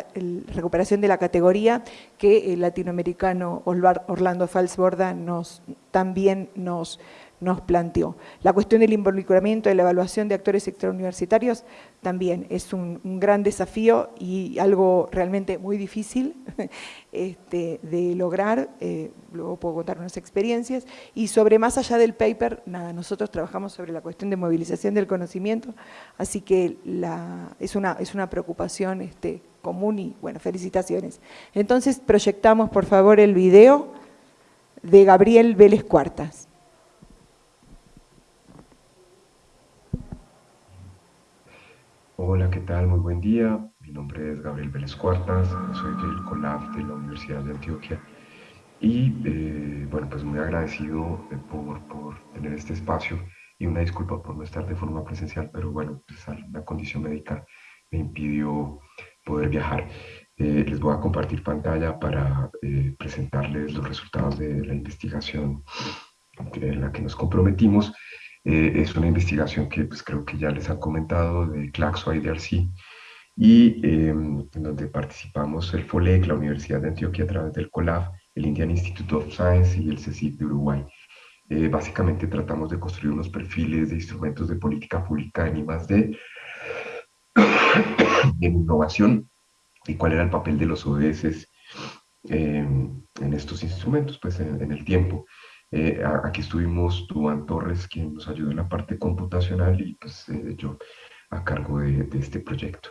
recuperación de la categoría que el latinoamericano Orlando Falsborda nos, también nos nos planteó. La cuestión del involucramiento de la evaluación de actores extrauniversitarios también es un, gran desafío y algo realmente muy difícil este, de lograr, eh, luego puedo contar unas experiencias, y sobre más allá del paper, nada, nosotros trabajamos sobre la cuestión de movilización del conocimiento, así que la, es, una, es una preocupación este, común y, bueno, felicitaciones. Entonces, proyectamos, por favor, el video de Gabriel Vélez Cuartas. Hola, ¿qué tal? Muy buen día. Mi nombre es Gabriel Vélez Cuartas, soy del COLAF de la Universidad de Antioquia y eh, bueno, pues muy agradecido eh, por, por, tener este espacio y una disculpa por no estar de forma presencial, pero bueno, pues una condición médica me impidió poder viajar. Eh, les voy a compartir pantalla para presentarles los resultados de la investigación en la que nos comprometimos eh, es una investigación que pues, creo que ya les han comentado de Claxo IDRC y em, en donde participamos el FOLEC, la Universidad de Antioquia a través del COLAF, el Indian Institute of Science y el CECIP de Uruguay. Eh, básicamente tratamos de construir unos perfiles de instrumentos de política pública en I+.D. en innovación y cuál era el papel de los ODS em, en estos instrumentos, pues en, el tiempo. Eh, aquí estuvimos Duan Torres, quien nos ayudó en la parte computacional y pues yo a cargo de, este proyecto.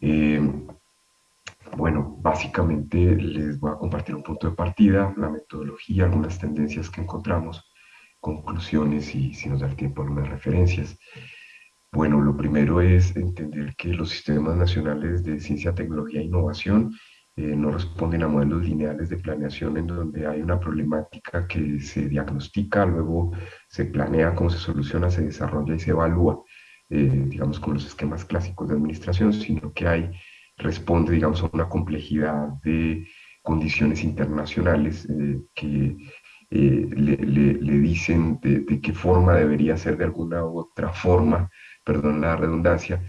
Em, bueno, básicamente les voy a compartir un punto de partida, la metodología, algunas tendencias que encontramos, conclusiones y si nos da el tiempo algunas referencias. Bueno, lo primero es entender que los sistemas nacionales de ciencia, tecnología e innovación eh, no responden a modelos lineales de planeación en donde hay una problemática que se diagnostica, luego se planea cómo se soluciona, se desarrolla y se evalúa, eh, digamos con los esquemas clásicos de administración, sino que hay, responde, digamos, a una complejidad de condiciones internacionales eh, que le, dicen de, de, qué forma debería ser de alguna u otra forma perdón la redundancia,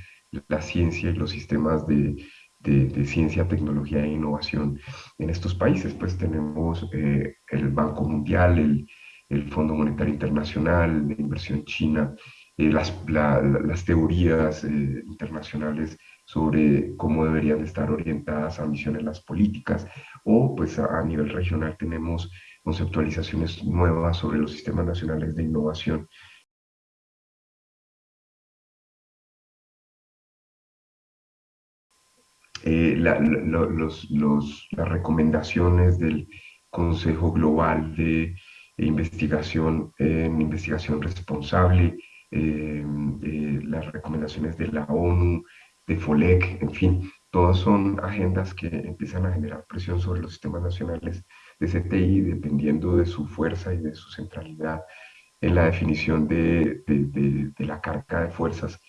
la ciencia y los sistemas de, de, ciencia, tecnología e innovación en estos países. Pues tenemos eh, el Banco Mundial, el, Fondo Monetario Internacional, la inversión china, eh, las, teorías eh, internacionales sobre cómo deberían estar orientadas a misiones las políticas, o pues a nivel regional tenemos conceptualizaciones nuevas sobre los sistemas nacionales de innovación Eh, los, las recomendaciones del Consejo Global de Investigación en Investigación Responsable, eh, las recomendaciones de la ONU, de FOLEC, en fin, todas son agendas que empiezan a generar presión sobre los sistemas nacionales de CTI, dependiendo de su fuerza y de su centralidad en la definición de, de, de la carga de fuerzas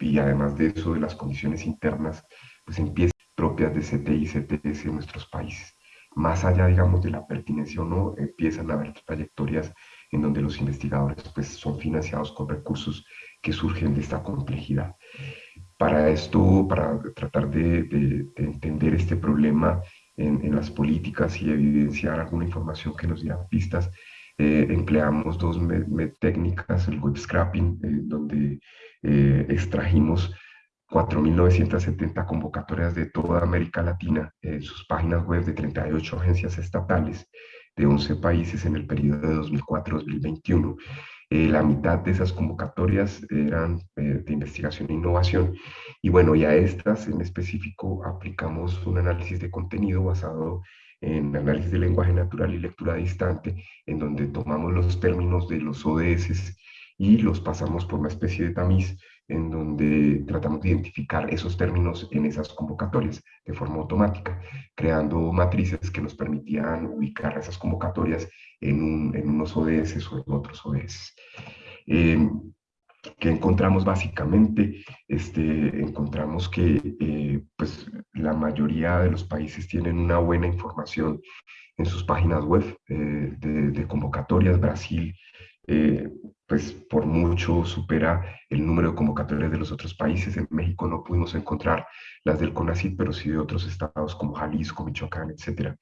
y además de eso, de las condiciones internas pues empiezan propias de CTI CTS en nuestros países. Más allá, digamos, de la pertinencia o no, empiezan a haber trayectorias en donde los investigadores pues, son financiados con recursos que surgen de esta complejidad. Para esto, para tratar de, entender este problema en, las políticas y evidenciar alguna información que nos diera pistas, eh, empleamos dos técnicas, el web scrapping, eh, donde eh, extrajimos 4.970 convocatorias de toda América Latina en sus páginas web de 38 agencias estatales de 11 países en el periodo de 2004-2021. Eh, la mitad de esas convocatorias eran eh, de investigación e innovación. Y bueno, y a estas en específico aplicamos un análisis de contenido basado en análisis de lenguaje natural y lectura distante, en donde tomamos los términos de los ODS y los pasamos por una especie de tamiz en donde tratamos de identificar esos términos en esas convocatorias de forma automática, creando matrices que nos permitían ubicar esas convocatorias en, en unos ODS o en otros ODS. Eh, ¿Qué encontramos básicamente? Este, encontramos que eh, pues, la mayoría de los países tienen una buena información en sus páginas web eh, de, de, convocatorias. Brasil eh, pues por mucho supera el número de convocatorias de los otros países. En México no pudimos encontrar las del CONACYT, pero sí de otros estados como Jalisco, Michoacán, etc.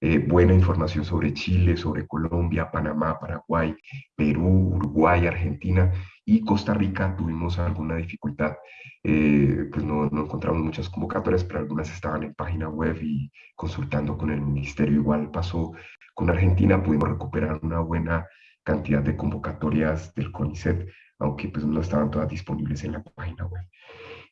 Eh, buena información sobre Chile, sobre Colombia, Panamá, Paraguay, Perú, Uruguay, Argentina y Costa Rica tuvimos alguna dificultad. Eh, pues no, no encontramos muchas convocatorias, pero algunas estaban en página web y consultando con el ministerio. Igual pasó con Argentina, pudimos recuperar una buena cantidad de convocatorias del CONICET, aunque pues no estaban todas disponibles en la página web.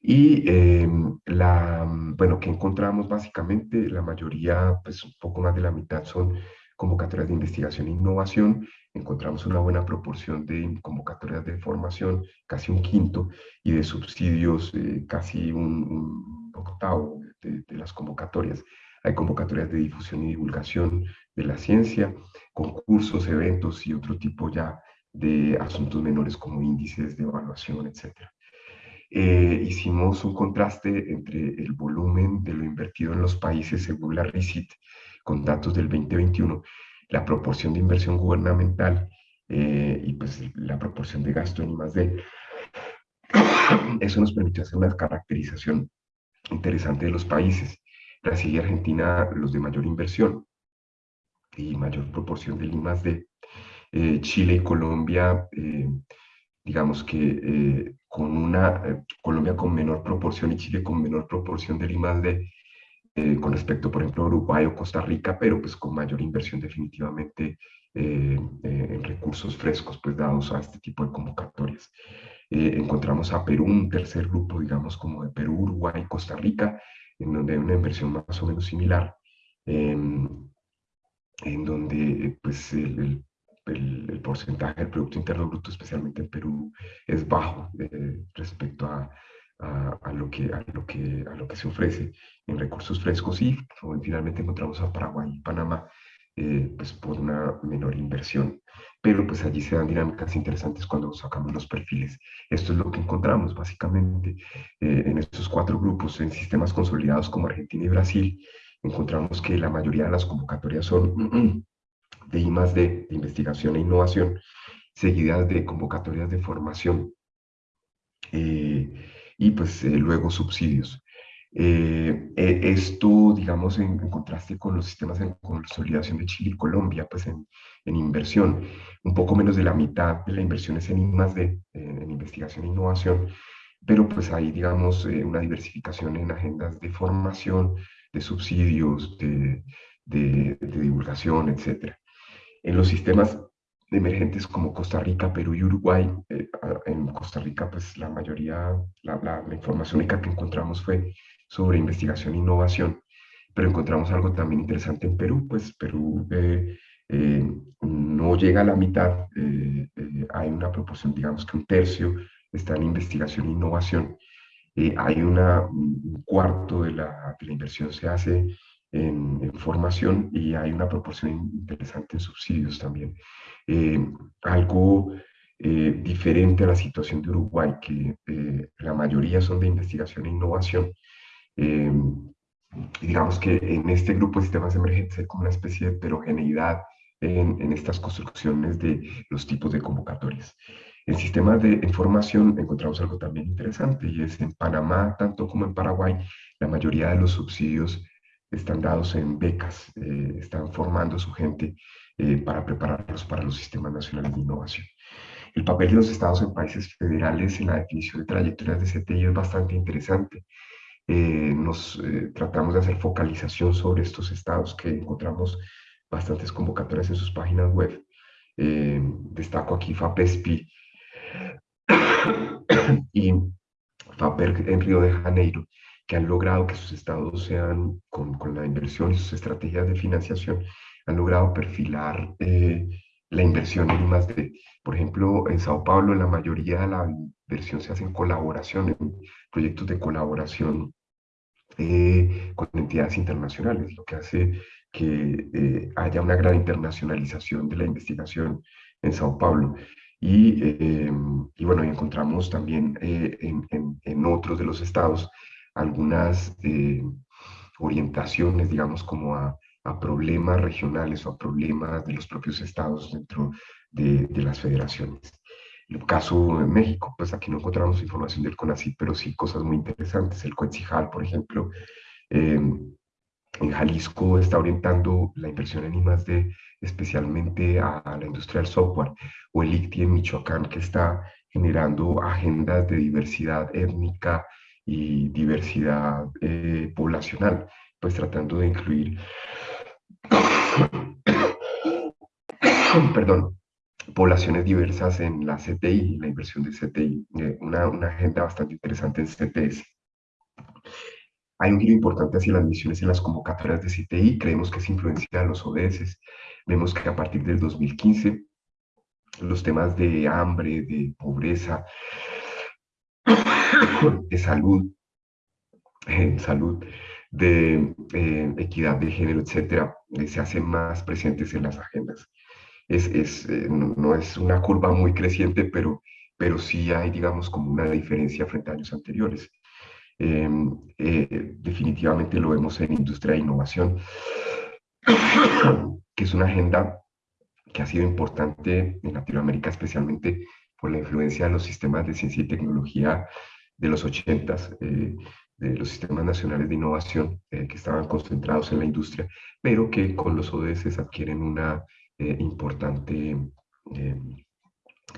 Y em, la, bueno, que encontramos básicamente, la mayoría, pues un poco más de la mitad son convocatorias de investigación e innovación, encontramos una buena proporción de convocatorias de formación, casi un quinto, y de subsidios, eh, casi un, octavo de, las convocatorias. Hay convocatorias de difusión y divulgación de la ciencia, concursos, eventos y otro tipo ya de asuntos menores como índices de evaluación, etc. Eh, hicimos un contraste entre el volumen de lo invertido en los países según la RICIT con datos del 2021, la proporción de inversión gubernamental eh, y pues la proporción de gasto en I+.D. Eso nos permitió hacer una caracterización interesante de los países. Y Argentina, los de mayor inversión y mayor proporción del I+.D. Eh, Chile y Colombia, eh, digamos que eh, con una, Colombia con menor proporción y Chile con menor proporción del I+.D. con respecto, por ejemplo, a Uruguay o Costa Rica, pero pues con mayor inversión definitivamente en recursos frescos, pues dados a este tipo de convocatorias. encontramos a Perú, un tercer grupo, digamos, como de Perú, Uruguay, Costa Rica, en donde hay una inversión más o menos similar, em, en donde pues el, el, porcentaje del Producto Interno Bruto, especialmente en Perú, es bajo eh, respecto a, a, lo que, a, lo que, a lo que se ofrece en recursos frescos. Y finalmente encontramos a Paraguay y Panamá eh, pues por una menor inversión. Pero pues allí se dan dinámicas interesantes cuando sacamos los perfiles. Esto es lo que encontramos básicamente eh, en estos cuatro grupos, en sistemas consolidados como Argentina y Brasil. Encontramos que la mayoría de las convocatorias son de I más D, de investigación e innovación, seguidas de convocatorias de formación eh, y pues eh, luego subsidios. Eh, esto, digamos, en, contraste con los sistemas de consolidación de Chile y Colombia, pues en, en, inversión, un poco menos de la mitad de la inversión es en I D, en investigación e innovación, pero pues hay, digamos, una diversificación en agendas de formación, de subsidios, de, de, de divulgación, etcétera. En los sistemas emergentes como Costa Rica, Perú y Uruguay, eh, en Costa Rica pues la mayoría, la, la, información única que encontramos fue sobre investigación e innovación, pero encontramos algo también interesante en Perú, pues Perú eh, eh, no llega a la mitad, hay una proporción, digamos que un tercio está en investigación e innovación, hay una, un cuarto de la, de la inversión se hace en, formación y hay una proporción interesante en subsidios también. Eh, algo eh, diferente a la situación de Uruguay, que eh, la mayoría son de investigación e innovación. Digamos que en este grupo de sistemas emergentes hay como una especie de heterogeneidad en, en, estas construcciones de los tipos de convocatorias. En sistemas de información encontramos algo también interesante y es en Panamá, tanto como en Paraguay, la mayoría de los subsidios están dados en becas, eh, están formando su gente eh, para prepararlos para los sistemas nacionales de innovación. El papel de los estados en países federales en la definición de trayectorias de CTI es bastante interesante. Eh, nos tratamos de hacer focalización sobre estos estados que encontramos bastantes convocatorias en sus páginas web. destaco aquí FAPESPI y FAPER en Río de Janeiro, que han logrado que sus estados sean, con, con la inversión y sus estrategias de financiación, han logrado perfilar eh, la inversión en más de, por ejemplo, en Sao Paulo la mayoría de la inversión se hace en colaboración, en proyectos de colaboración eh, con entidades internacionales, lo que hace que eh, haya una gran internacionalización de la investigación en Sao Paulo. Y, y bueno, encontramos también en, en, otros de los estados algunas eh, orientaciones, digamos, como a, problemas regionales o a problemas de los propios estados dentro de, las federaciones. El caso de México, pues aquí no encontramos información del CONACYT, pero sí cosas muy interesantes. El COETZIJAL, por ejemplo, em, en Jalisco está orientando la inversión en I+.D. especialmente a, la industria del software, o el ICTI en Michoacán, que está generando agendas de diversidad étnica, y diversidad eh, poblacional, pues tratando de incluir, perdón, poblaciones diversas en la CTI, la inversión de CTI, eh, una, agenda bastante interesante en CTS. Hay un giro importante hacia las misiones en las convocatorias de CTI, creemos que es influencia de los ODS, vemos que a partir del 2015 los temas de hambre, de pobreza, de salud, eh, salud, de eh, equidad de género, etcétera, eh, se hacen más presentes en las agendas. Es, es no, es una curva muy creciente, pero, pero sí hay, digamos, como una diferencia frente a años anteriores. Em, definitivamente lo vemos en industria e innovación, que es una agenda que ha sido importante en Latinoamérica, especialmente por la influencia de los sistemas de ciencia y tecnología de los 80, eh, de los sistemas nacionales de innovación eh, que estaban concentrados en la industria, pero que con los ODS adquieren una eh, importante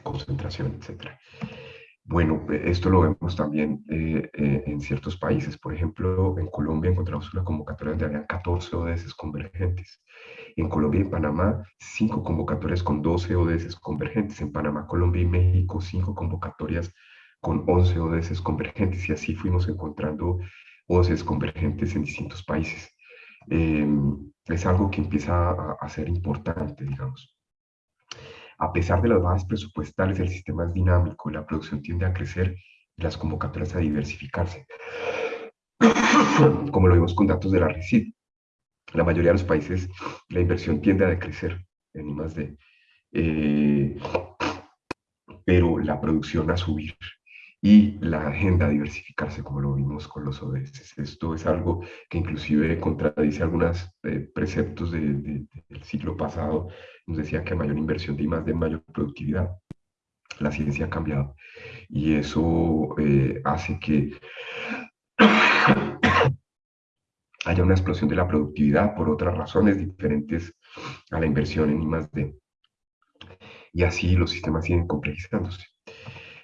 concentración, etc. Bueno, esto lo vemos también eh, eh, en ciertos países. Por ejemplo, en Colombia encontramos una convocatoria donde habían 14 ODS convergentes. En Colombia y Panamá, 5 convocatorias con 12 ODS convergentes. En Panamá, Colombia y México, 5 convocatorias con 11 ODS convergentes. Y así fuimos encontrando ODS convergentes en distintos países. Em, es algo que empieza a ser importante, digamos. A pesar de las bajas presupuestales, el sistema es dinámico, la producción tiende a crecer y las convocatorias a diversificarse, como lo vimos con datos de la RICID. La mayoría de los países la inversión tiende a decrecer en I+.D., eh, pero la producción a subir y la agenda diversificarse, como lo vimos con los ODS. Esto es algo que inclusive contradice algunos eh, preceptos del siglo pasado. Nos decía que mayor inversión de más de mayor productividad. La ciencia ha cambiado y eso eh, hace que haya una explosión de la productividad por otras razones diferentes a la inversión en I+.D. Y así los sistemas siguen complejizándose.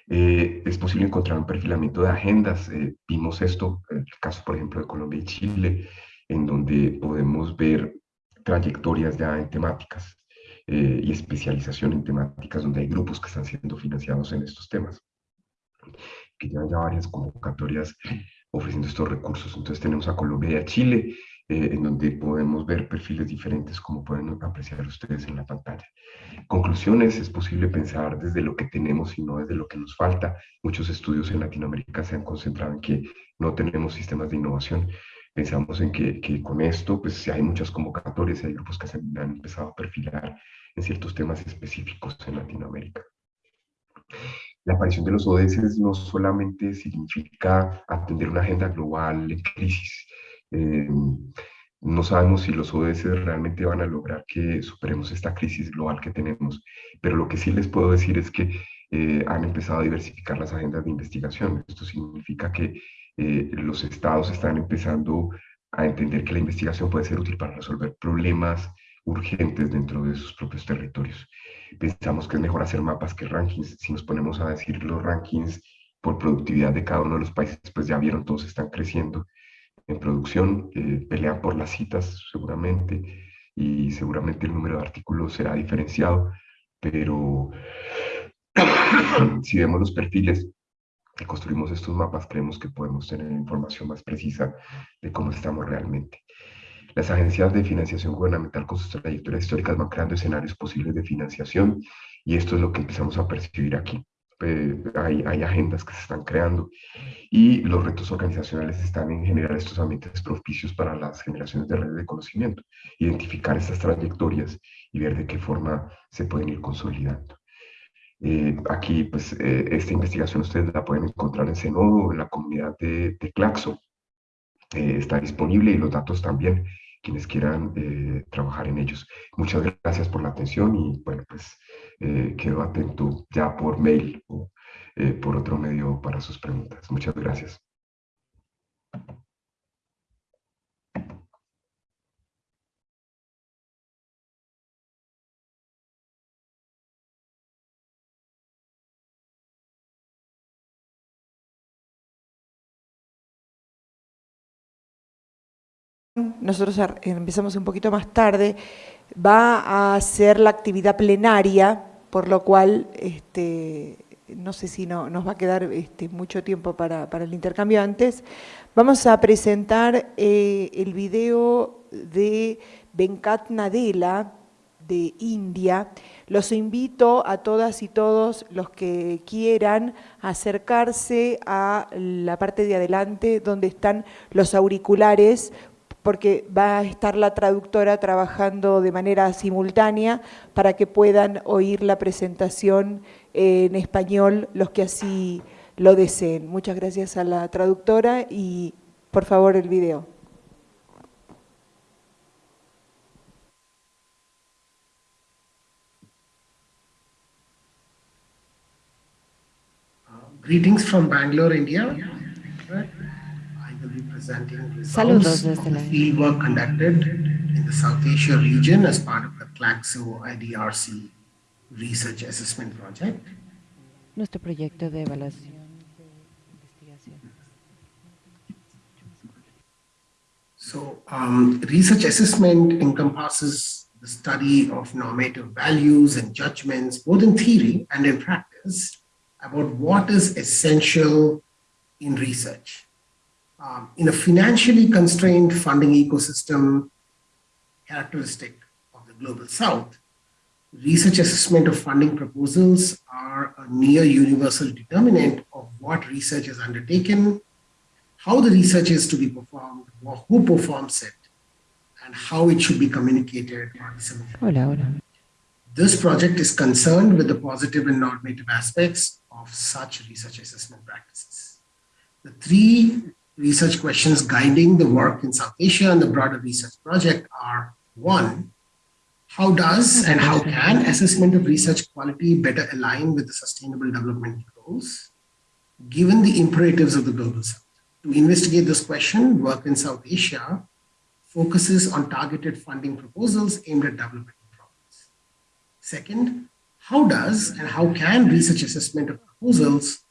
Eh, es posible encontrar un perfilamiento de agendas. Eh, vimos esto, el caso, por ejemplo, de Colombia y Chile, en donde podemos ver trayectorias ya en temáticas eh, y especialización en temáticas, donde hay grupos que están siendo financiados en estos temas, que llevan ya varias convocatorias ofreciendo estos recursos. Entonces tenemos a Colombia y a Chile, eh, en donde podemos ver perfiles diferentes como pueden apreciar ustedes en la pantalla. Conclusiones, es posible pensar desde lo que tenemos y no desde lo que nos falta. Muchos estudios en Latinoamérica se han concentrado en que no tenemos sistemas de innovación. Pensamos en que, que con esto, pues hay muchas convocatorias, hay grupos que se han empezado a perfilar en ciertos temas específicos en Latinoamérica. La aparición de los ODS no solamente significa atender una agenda global en crisis, eh, no sabemos si los ODS realmente van a lograr que superemos esta crisis global que tenemos, pero lo que sí les puedo decir es que eh, han empezado a diversificar las agendas de investigación. Esto significa que eh, los estados están empezando a entender que la investigación puede ser útil para resolver problemas urgentes dentro de sus propios territorios. Pensamos que es mejor hacer mapas que rankings. Si nos ponemos a decir los rankings por productividad de cada uno de los países, pues ya vieron, todos están creciendo en producción, eh, pelean por las citas seguramente y seguramente el número de artículos será diferenciado, pero si vemos los perfiles y construimos estos mapas, creemos que podemos tener información más precisa de cómo estamos realmente. Las agencias de financiación gubernamental con sus trayectorias históricas van creando escenarios posibles de financiación y esto es lo que empezamos a percibir aquí. Eh, hay, hay, agendas que se están creando y los retos organizacionales están en generar estos ambientes propicios para las generaciones de redes de conocimiento, identificar estas trayectorias y ver de qué forma se pueden ir consolidando. Eh, aquí, pues, eh, esta investigación ustedes la pueden encontrar en Senodo, en la comunidad de, de Claxo. está disponible y los datos también, quienes quieran trabajar en ellos. Muchas gracias por la atención y, bueno, pues, eh, quedo atento ya por mail o eh, por otro medio para sus preguntas. Muchas gracias. Nosotros empezamos un poquito más tarde, va a ser la actividad plenaria, por lo cual este, no sé si no, nos va a quedar este, mucho tiempo para, el intercambio antes. Vamos a presentar eh, el video de Venkat Nadella, de India. Los invito a todas y todos los que quieran acercarse a la parte de adelante donde están los auriculares porque va a estar la traductora trabajando de manera simultánea para que puedan oír la presentación en español los que así lo deseen. Muchas gracias a la traductora y por favor el video. Greetings from Bangalore, India. Saludos desde la field work conducted in the South Asia region as part of the CLACSO IDRC research assessment project. nuestro proyecto de evaluación So um, research assessment encompasses the study of normative values and judgments, both in theory and in practice, about what is essential in research. Um, in a financially constrained funding ecosystem characteristic of the Global South, research assessment of funding proposals are a near universal determinant of what research is undertaken, how the research is to be performed, who performs it, and how it should be communicated or disseminated. Hola, hola. This project is concerned with the positive and normative aspects of such research assessment practices. The three research questions guiding the work in South Asia and the broader research project are one, how does and how can assessment of research quality better align with the sustainable development goals, given the imperatives of the global south? To investigate this question, work in South Asia focuses on targeted funding proposals aimed at developing problems. Second, how does and how can research assessment of proposals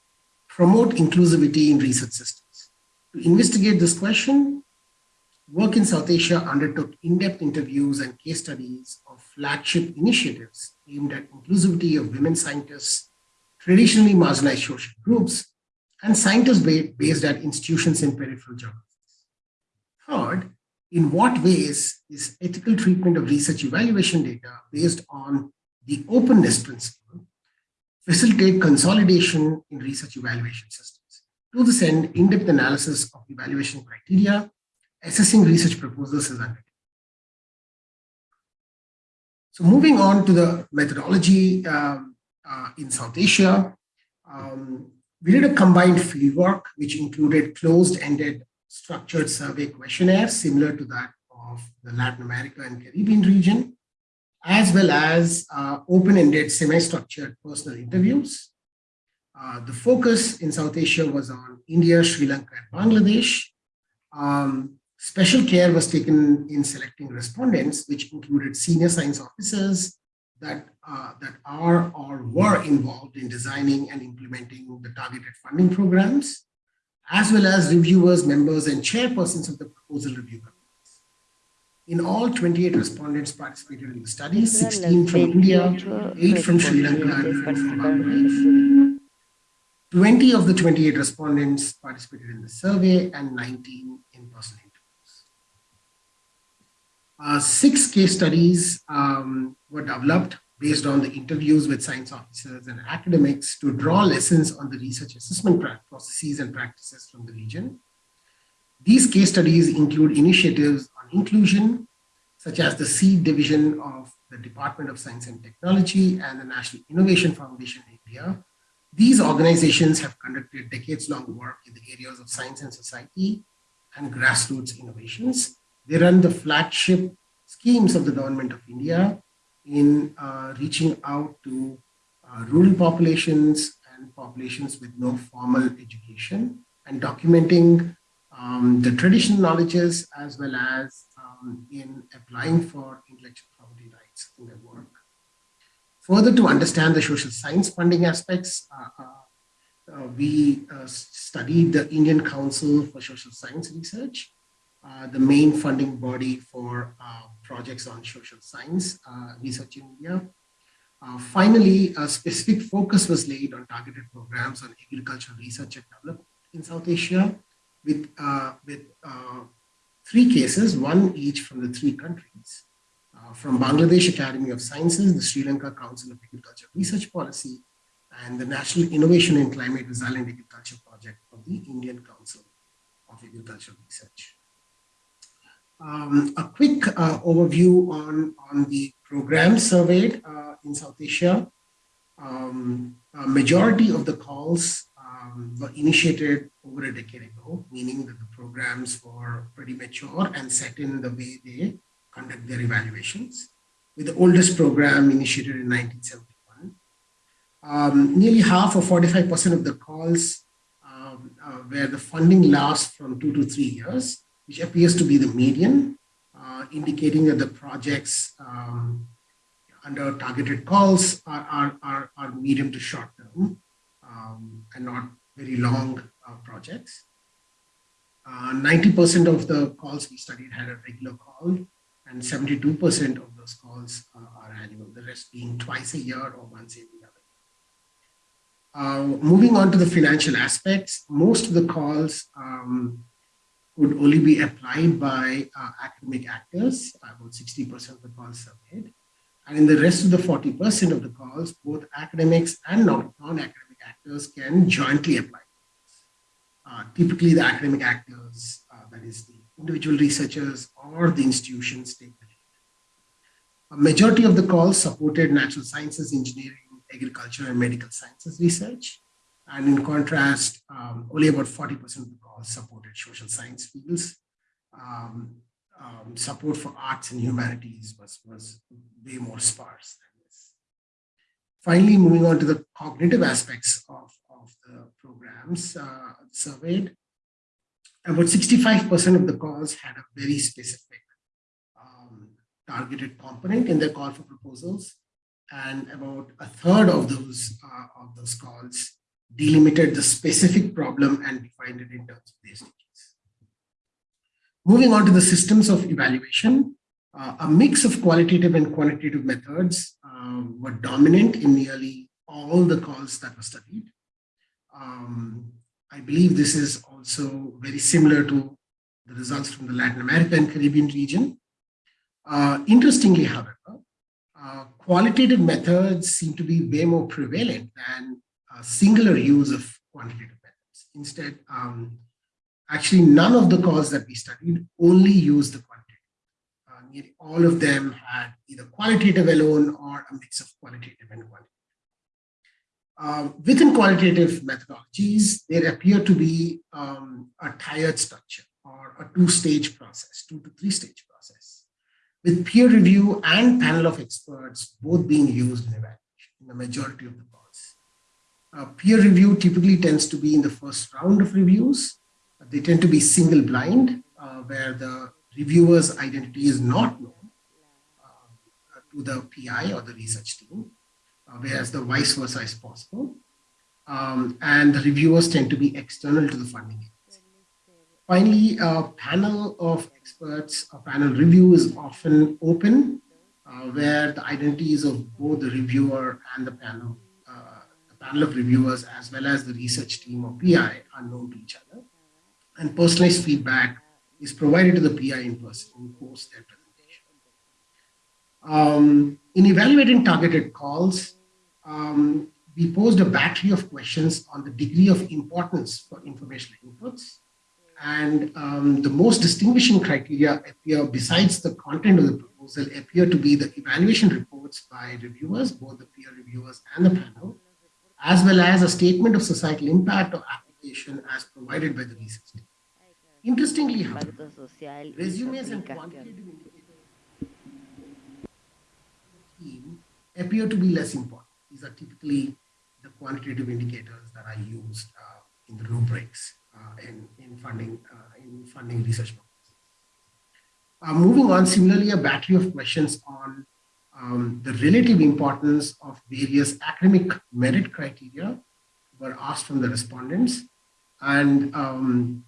promote inclusivity in research systems? To investigate this question, Work in South Asia undertook in-depth interviews and case studies of flagship initiatives aimed at inclusivity of women scientists, traditionally marginalized social groups, and scientists based at institutions in peripheral geographies. Third, in what ways is ethical treatment of research evaluation data based on the openness principle facilitate consolidation in research evaluation systems? To this end, in-depth analysis of evaluation criteria assessing research proposals is undertaken. So moving on to the methodology um, uh, in South Asia, um, we did a combined fieldwork which included closed-ended structured survey questionnaires similar to that of the Latin America and Caribbean region, as well as uh, open-ended semi-structured personal interviews. Uh, the focus in South Asia was on India, Sri Lanka, and Bangladesh. Um, Special care was taken in selecting respondents, which included senior science officers that, uh, that are or were involved in designing and implementing the targeted funding programs, as well as reviewers, members, and chairpersons of the proposal review committees. In all, 28 respondents participated in the study, 16 from India, 8 from Sri Lanka, and from Bangladesh. 20 of the 28 respondents participated in the survey and 19 in person uh, six case studies um, were developed based on the interviews with science officers and academics to draw lessons on the research assessment processes and practices from the region. These case studies include initiatives on inclusion, such as the seed division of the Department of Science and Technology and the National Innovation Foundation in India. These organizations have conducted decades-long work in the areas of science and society and grassroots innovations. They run the flagship schemes of the government of India in uh, reaching out to uh, rural populations and populations with no formal education and documenting um, the traditional knowledges as well as um, in applying for intellectual property rights in their work. Further, to understand the social science funding aspects, uh, uh, uh we uh, studied the Indian Council for Social Science Research uh, the main funding body for uh, projects on social science research in India. Finally, a specific focus was laid on targeted programs on agricultural research and development in South Asia with, with three cases, one each from the three countries. From Bangladesh Academy of Sciences, the Sri Lanka Council of Agriculture Research Policy, and the National Innovation in Climate Resilient Agriculture Project of the Indian Council of Agricultural Research um, a quick uh, overview on, on the programs surveyed uh, in South Asia. Um, a majority of the calls um, were initiated over a decade ago, meaning that the programs were pretty mature and set in the way they conduct their evaluations. With the oldest program initiated in 1971. Um, nearly half or 45% of the calls um, uh, where the funding lasts from two to three years which appears to be the median, uh, indicating that the projects um, under targeted calls are, are, are, are, medium to short term. and not very long uh, projects. 90% uh, of the calls we studied had a regular call and 72% of those calls are annual, the rest being twice a year or once every other uh, moving on to the financial aspects, most of the calls um, would only be applied by uh, academic actors, about 60% of the calls surveyed. And in the rest of the 40% of the calls, both academics and non-academic actors can jointly apply. Uh, typically, the academic actors, uh, that is the individual researchers or the institutions take the lead. A majority of the calls supported natural sciences, engineering, agriculture, and medical sciences research. And in contrast, um, only about 40% of the calls supported social science fields. Um, um, support for arts and humanities was, was way more sparse than this. Finally, moving on to the cognitive aspects of, of the programs uh, surveyed, about 65% of the calls had a very specific um, targeted component in their call for proposals, and about a third of those uh, of those calls delimited the specific problem and defined it in terms of their stages. Moving on to the systems of evaluation, uh, a mix of qualitative and quantitative methods uh, were dominant in nearly all the calls that were studied. Um, I believe this is also very similar to the results from the Latin America and Caribbean region. Uh, interestingly, however, uh, qualitative methods seem to be way more prevalent than singular use of quantitative methods. Instead, um, actually none of the calls that we studied only used the quantitative. Uh, nearly all of them had either qualitative alone or a mix of qualitative and quantitative. Uh, within qualitative methodologies, there appear to be um, a tiered structure or a two-stage process, two to three-stage process, with peer review and panel of experts both being used in evaluation in the majority of the uh, peer review typically tends to be in the first round of reviews. They tend to be single blind, uh, where the reviewer's identity is not known uh, to the PI or the research team, whereas the vice versa is possible. Um, and the reviewers tend to be external to the funding agency. Finally, a panel of experts, a panel review is often open, uh, where the identities of both the reviewer and the panel the panel of reviewers as well as the research team or PI are known to each other. And personalized feedback is provided to the PI in person post their presentation. Um, in evaluating targeted calls, um, we posed a battery of questions on the degree of importance for informational inputs. And um, the most distinguishing criteria appear, besides the content of the proposal, appear to be the evaluation reports by reviewers, both the peer reviewers and the panel, as well as a statement of societal impact or application as provided by the research team. Interestingly, however, resumes and quantitative indicators appear to be less important. These are typically the quantitative indicators that are used uh, in the rubrics uh, in, in, funding, uh, in funding research. Uh, moving on, similarly, a battery of questions on um, the relative importance of various academic merit criteria were asked from the respondents. And um,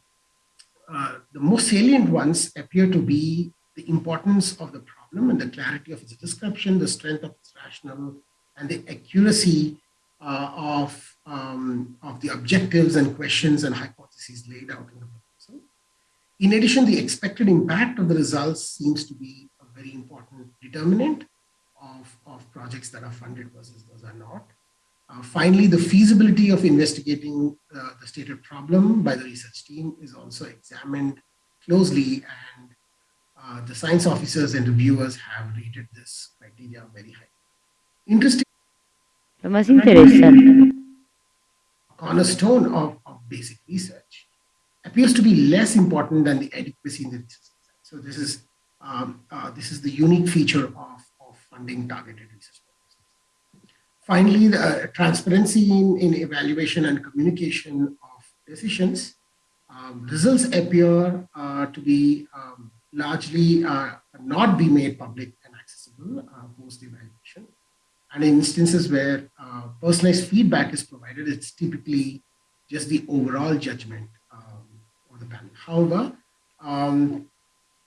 uh, the most salient ones appear to be the importance of the problem and the clarity of its description, the strength of its rationale, and the accuracy uh, of, um, of the objectives and questions and hypotheses laid out in the proposal. In addition, the expected impact of the results seems to be a very important determinant of, of projects that are funded versus those are not. Uh, finally, the feasibility of investigating uh, the stated problem by the research team is also examined closely and uh, the science officers and reviewers have rated this criteria very high. Interesting. Lo más interesante. Cornerstone of, of basic research appears to be less important than the adequacy in the research. So this is um, uh, this is the unique feature of of funding targeted research Finally, the uh, transparency in, in, evaluation and communication of decisions. Um, results appear uh, to be um, largely uh, not be made public and accessible uh, post evaluation. And in instances where uh, personalized feedback is provided, it's typically just the overall judgment um, of the panel. However, um,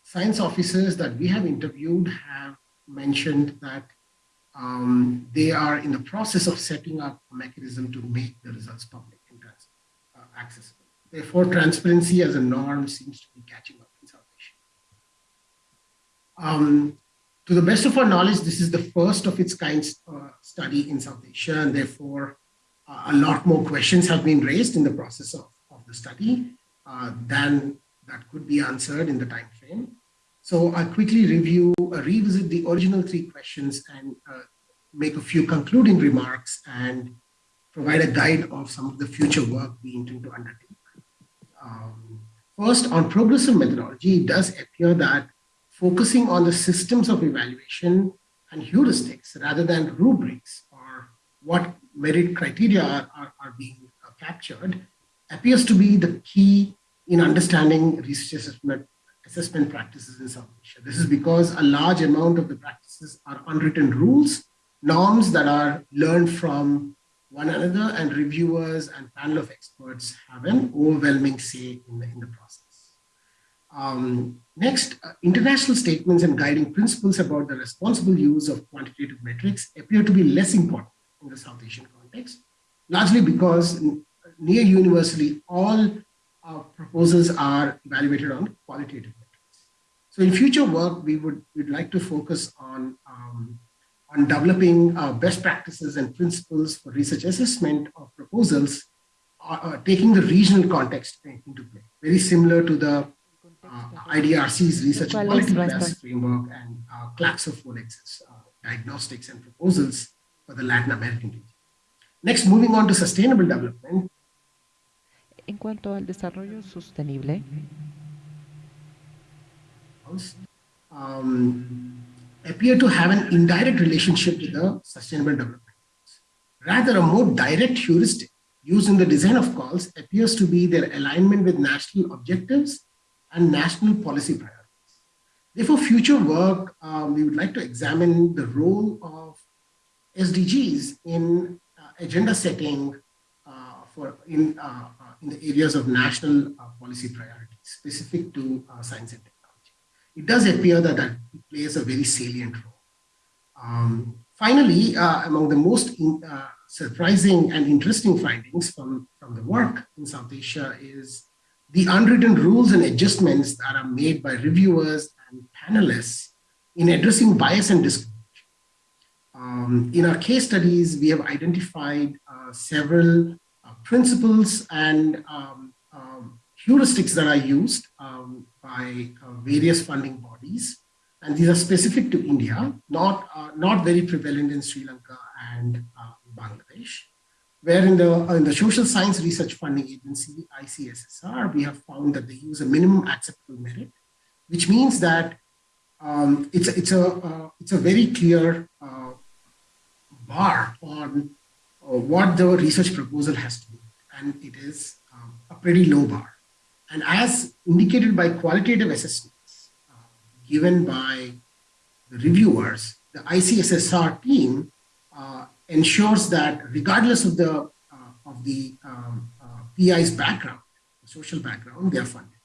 science officers that we have interviewed have mentioned that um, they are in the process of setting up a mechanism to make the results public and uh, accessible. Therefore, transparency as a norm seems to be catching up in South Asia. Um, to the best of our knowledge, this is the first of its kind uh, study in South Asia, and therefore uh, a lot more questions have been raised in the process of, of the study uh, than that could be answered in the time frame. So I'll quickly review, uh, revisit the original three questions and uh, make a few concluding remarks and provide a guide of some of the future work we intend to undertake. Um, first, on progressive methodology, it does appear that focusing on the systems of evaluation and heuristics rather than rubrics or what merit criteria are, are, are being uh, captured appears to be the key in understanding research assessment, assessment practices in South Asia. This is because a large amount of the practices are unwritten rules, norms that are learned from one another and reviewers and panel of experts have an overwhelming say in the, in the process. Um, next, uh, international statements and guiding principles about the responsible use of quantitative metrics appear to be less important in the South Asian context, largely because near universally all uh, proposals are evaluated on qualitative metrics. So in future work, we would we'd like to focus on um, on developing uh, best practices and principles for research assessment of proposals, uh, uh taking the regional context into play, very similar to the IDRC's research quality class framework and uh, Claxofolex's uh, diagnostics and proposals for the Latin American region. Next, moving on to sustainable development. En cuanto al desarrollo sostenible, um, appear to have an indirect relationship with the sustainable development. Rather, a more direct heuristic used in the design of calls appears to be their alignment with national objectives and national policy priorities. Therefore, future work, um, we would like to examine the role of SDGs in uh, agenda setting uh, for in, uh, uh in the areas of national uh, policy priorities specific to uh, science and technology. It does appear that that plays a very salient role. Um, finally, among the most in, surprising and interesting findings from, from the work in South Asia is the unwritten rules and adjustments that are made by reviewers and panelists in addressing bias and discrimination. Um, in our case studies, we have identified uh, several uh, principles and um, um, heuristics that are used um, by uh, various funding bodies. And these are specific to India, not, uh, not very prevalent in Sri Lanka and uh, Bangladesh where in the, uh, in the Social Science Research Funding Agency, ICSSR, we have found that they use a minimum acceptable merit, which means that um, it's, a, it's, a, uh, it's a very clear uh, bar on uh, what the research proposal has to be, and it is um, a pretty low bar. And as indicated by qualitative assessments uh, given by the reviewers, the ICSSR team uh, ensures that regardless of the, uh, of the um, uh, PI's background, social background, they are funded.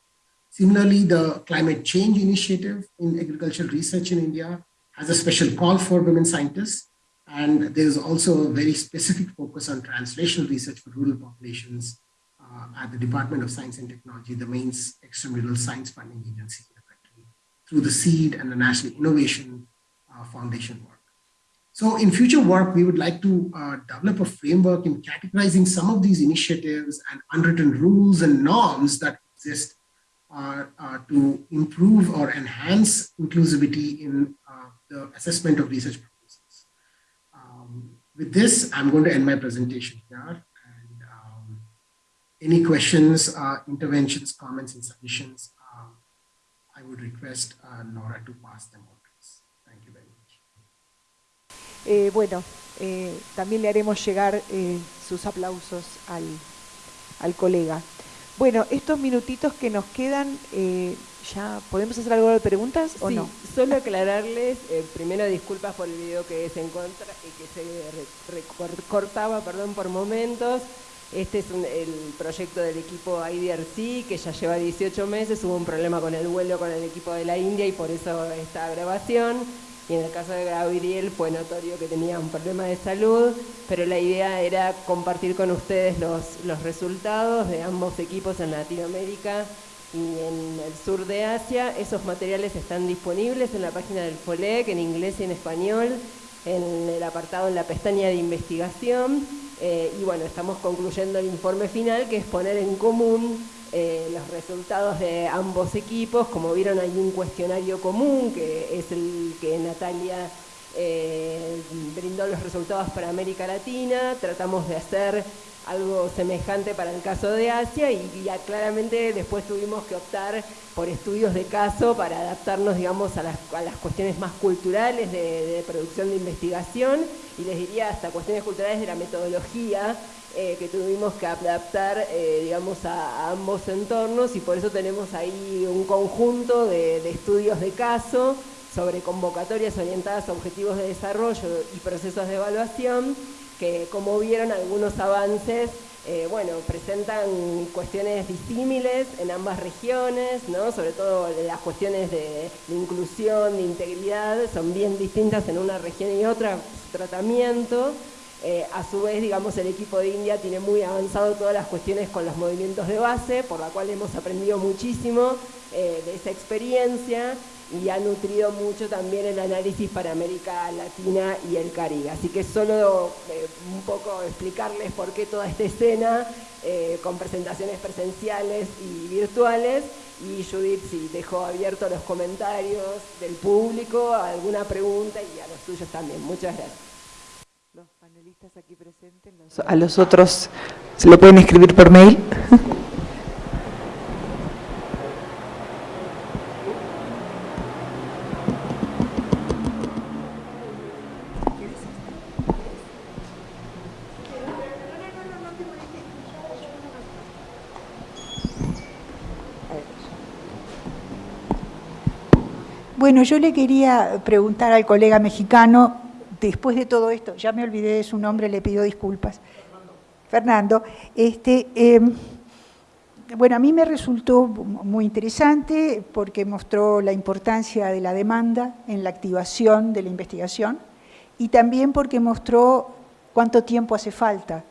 Similarly, the climate change initiative in agricultural research in India has a special call for women scientists. And there's also a very specific focus on translational research for rural populations uh, at the Department of Science and Technology, the main extramural science funding agency in the country, through the SEED and the National Innovation uh, Foundation work. So in future work, we would like to uh, develop a framework in categorizing some of these initiatives and unwritten rules and norms that exist uh, uh, to improve or enhance inclusivity in uh, the assessment of research proposals. Um, with this, I'm going to end my presentation here. And um, any questions, uh, interventions, comments, and suggestions, um, I would request uh, Nora to pass them on. Eh, bueno, eh, también le haremos llegar eh, sus aplausos al, colega. Bueno, estos minutitos que nos quedan, ¿ya podemos hacer algo de preguntas o no? Solo aclararles, primero disculpas por el video que se encontra y que se recortaba, perdón, por momentos. Este es el proyecto del equipo IDRC, que ya lleva 18 meses, hubo un problema con el vuelo con el equipo de la India y por eso esta grabación. Y en el caso de Gabriel fue notorio que tenía un problema de salud, pero la idea era compartir con ustedes los, los resultados de ambos equipos en Latinoamérica y en el sur de Asia. Esos materiales están disponibles en la página del FOLEC, en inglés y en español, en el apartado en la pestaña de investigación. Eh, y bueno, estamos concluyendo el informe final, que es poner en común eh, los resultados de ambos equipos. Como vieron, hay un cuestionario común, que es el que Natalia eh, brindó los resultados para América Latina. Tratamos de hacer algo semejante para el caso de Asia y ya claramente después tuvimos que optar por estudios de caso para adaptarnos, digamos, a las, cuestiones más culturales de, producción de investigación y les diría hasta cuestiones culturales de la metodología eh, que tuvimos que adaptar, eh, digamos, a, ambos entornos y por eso tenemos ahí un conjunto de, de estudios de caso sobre convocatorias orientadas a objetivos de desarrollo y procesos de evaluación que como vieron algunos avances, eh, bueno, presentan cuestiones disímiles en ambas regiones, ¿no? sobre todo las cuestiones de, inclusión, de integridad, son bien distintas en una región y otra, su tratamiento. Eh, a su vez, digamos, el equipo de India tiene muy avanzado todas las cuestiones con los movimientos de base, por la cual hemos aprendido muchísimo eh, de esa experiencia y ha nutrido mucho también el análisis para América Latina y el Caribe. Así que solo eh, un poco explicarles por qué toda esta escena con presentaciones presenciales y virtuales y Judith si dejó abiertos los comentarios del público, alguna pregunta y a los tuyos también. Muchas gracias. Aquí presentes, a los otros se lo pueden escribir por mail. Bueno, yo le quería preguntar al colega mexicano, después de todo esto, ya me olvidé de su nombre, le pido disculpas. Fernando, este, em, bueno, a mí me resultó muy interesante porque mostró la importancia de la demanda en la activación de la investigación y también porque mostró cuánto tiempo hace falta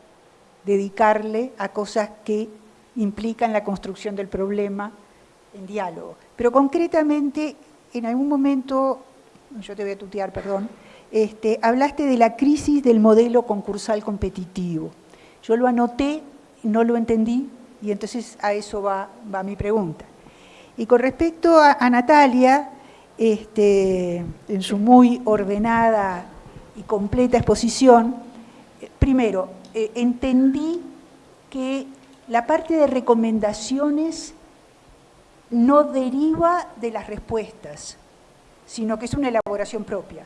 dedicarle a cosas que implican la construcción del problema en diálogo. Pero concretamente en algún momento, yo te voy a tutear, perdón, este, hablaste de la crisis del modelo concursal competitivo. Yo lo anoté, no lo entendí, y entonces a eso va, mi pregunta. Y con respecto a, Natalia, este, en su muy ordenada y completa exposición, primero, eh, entendí que la parte de recomendaciones no deriva de las respuestas, sino que es una elaboración propia.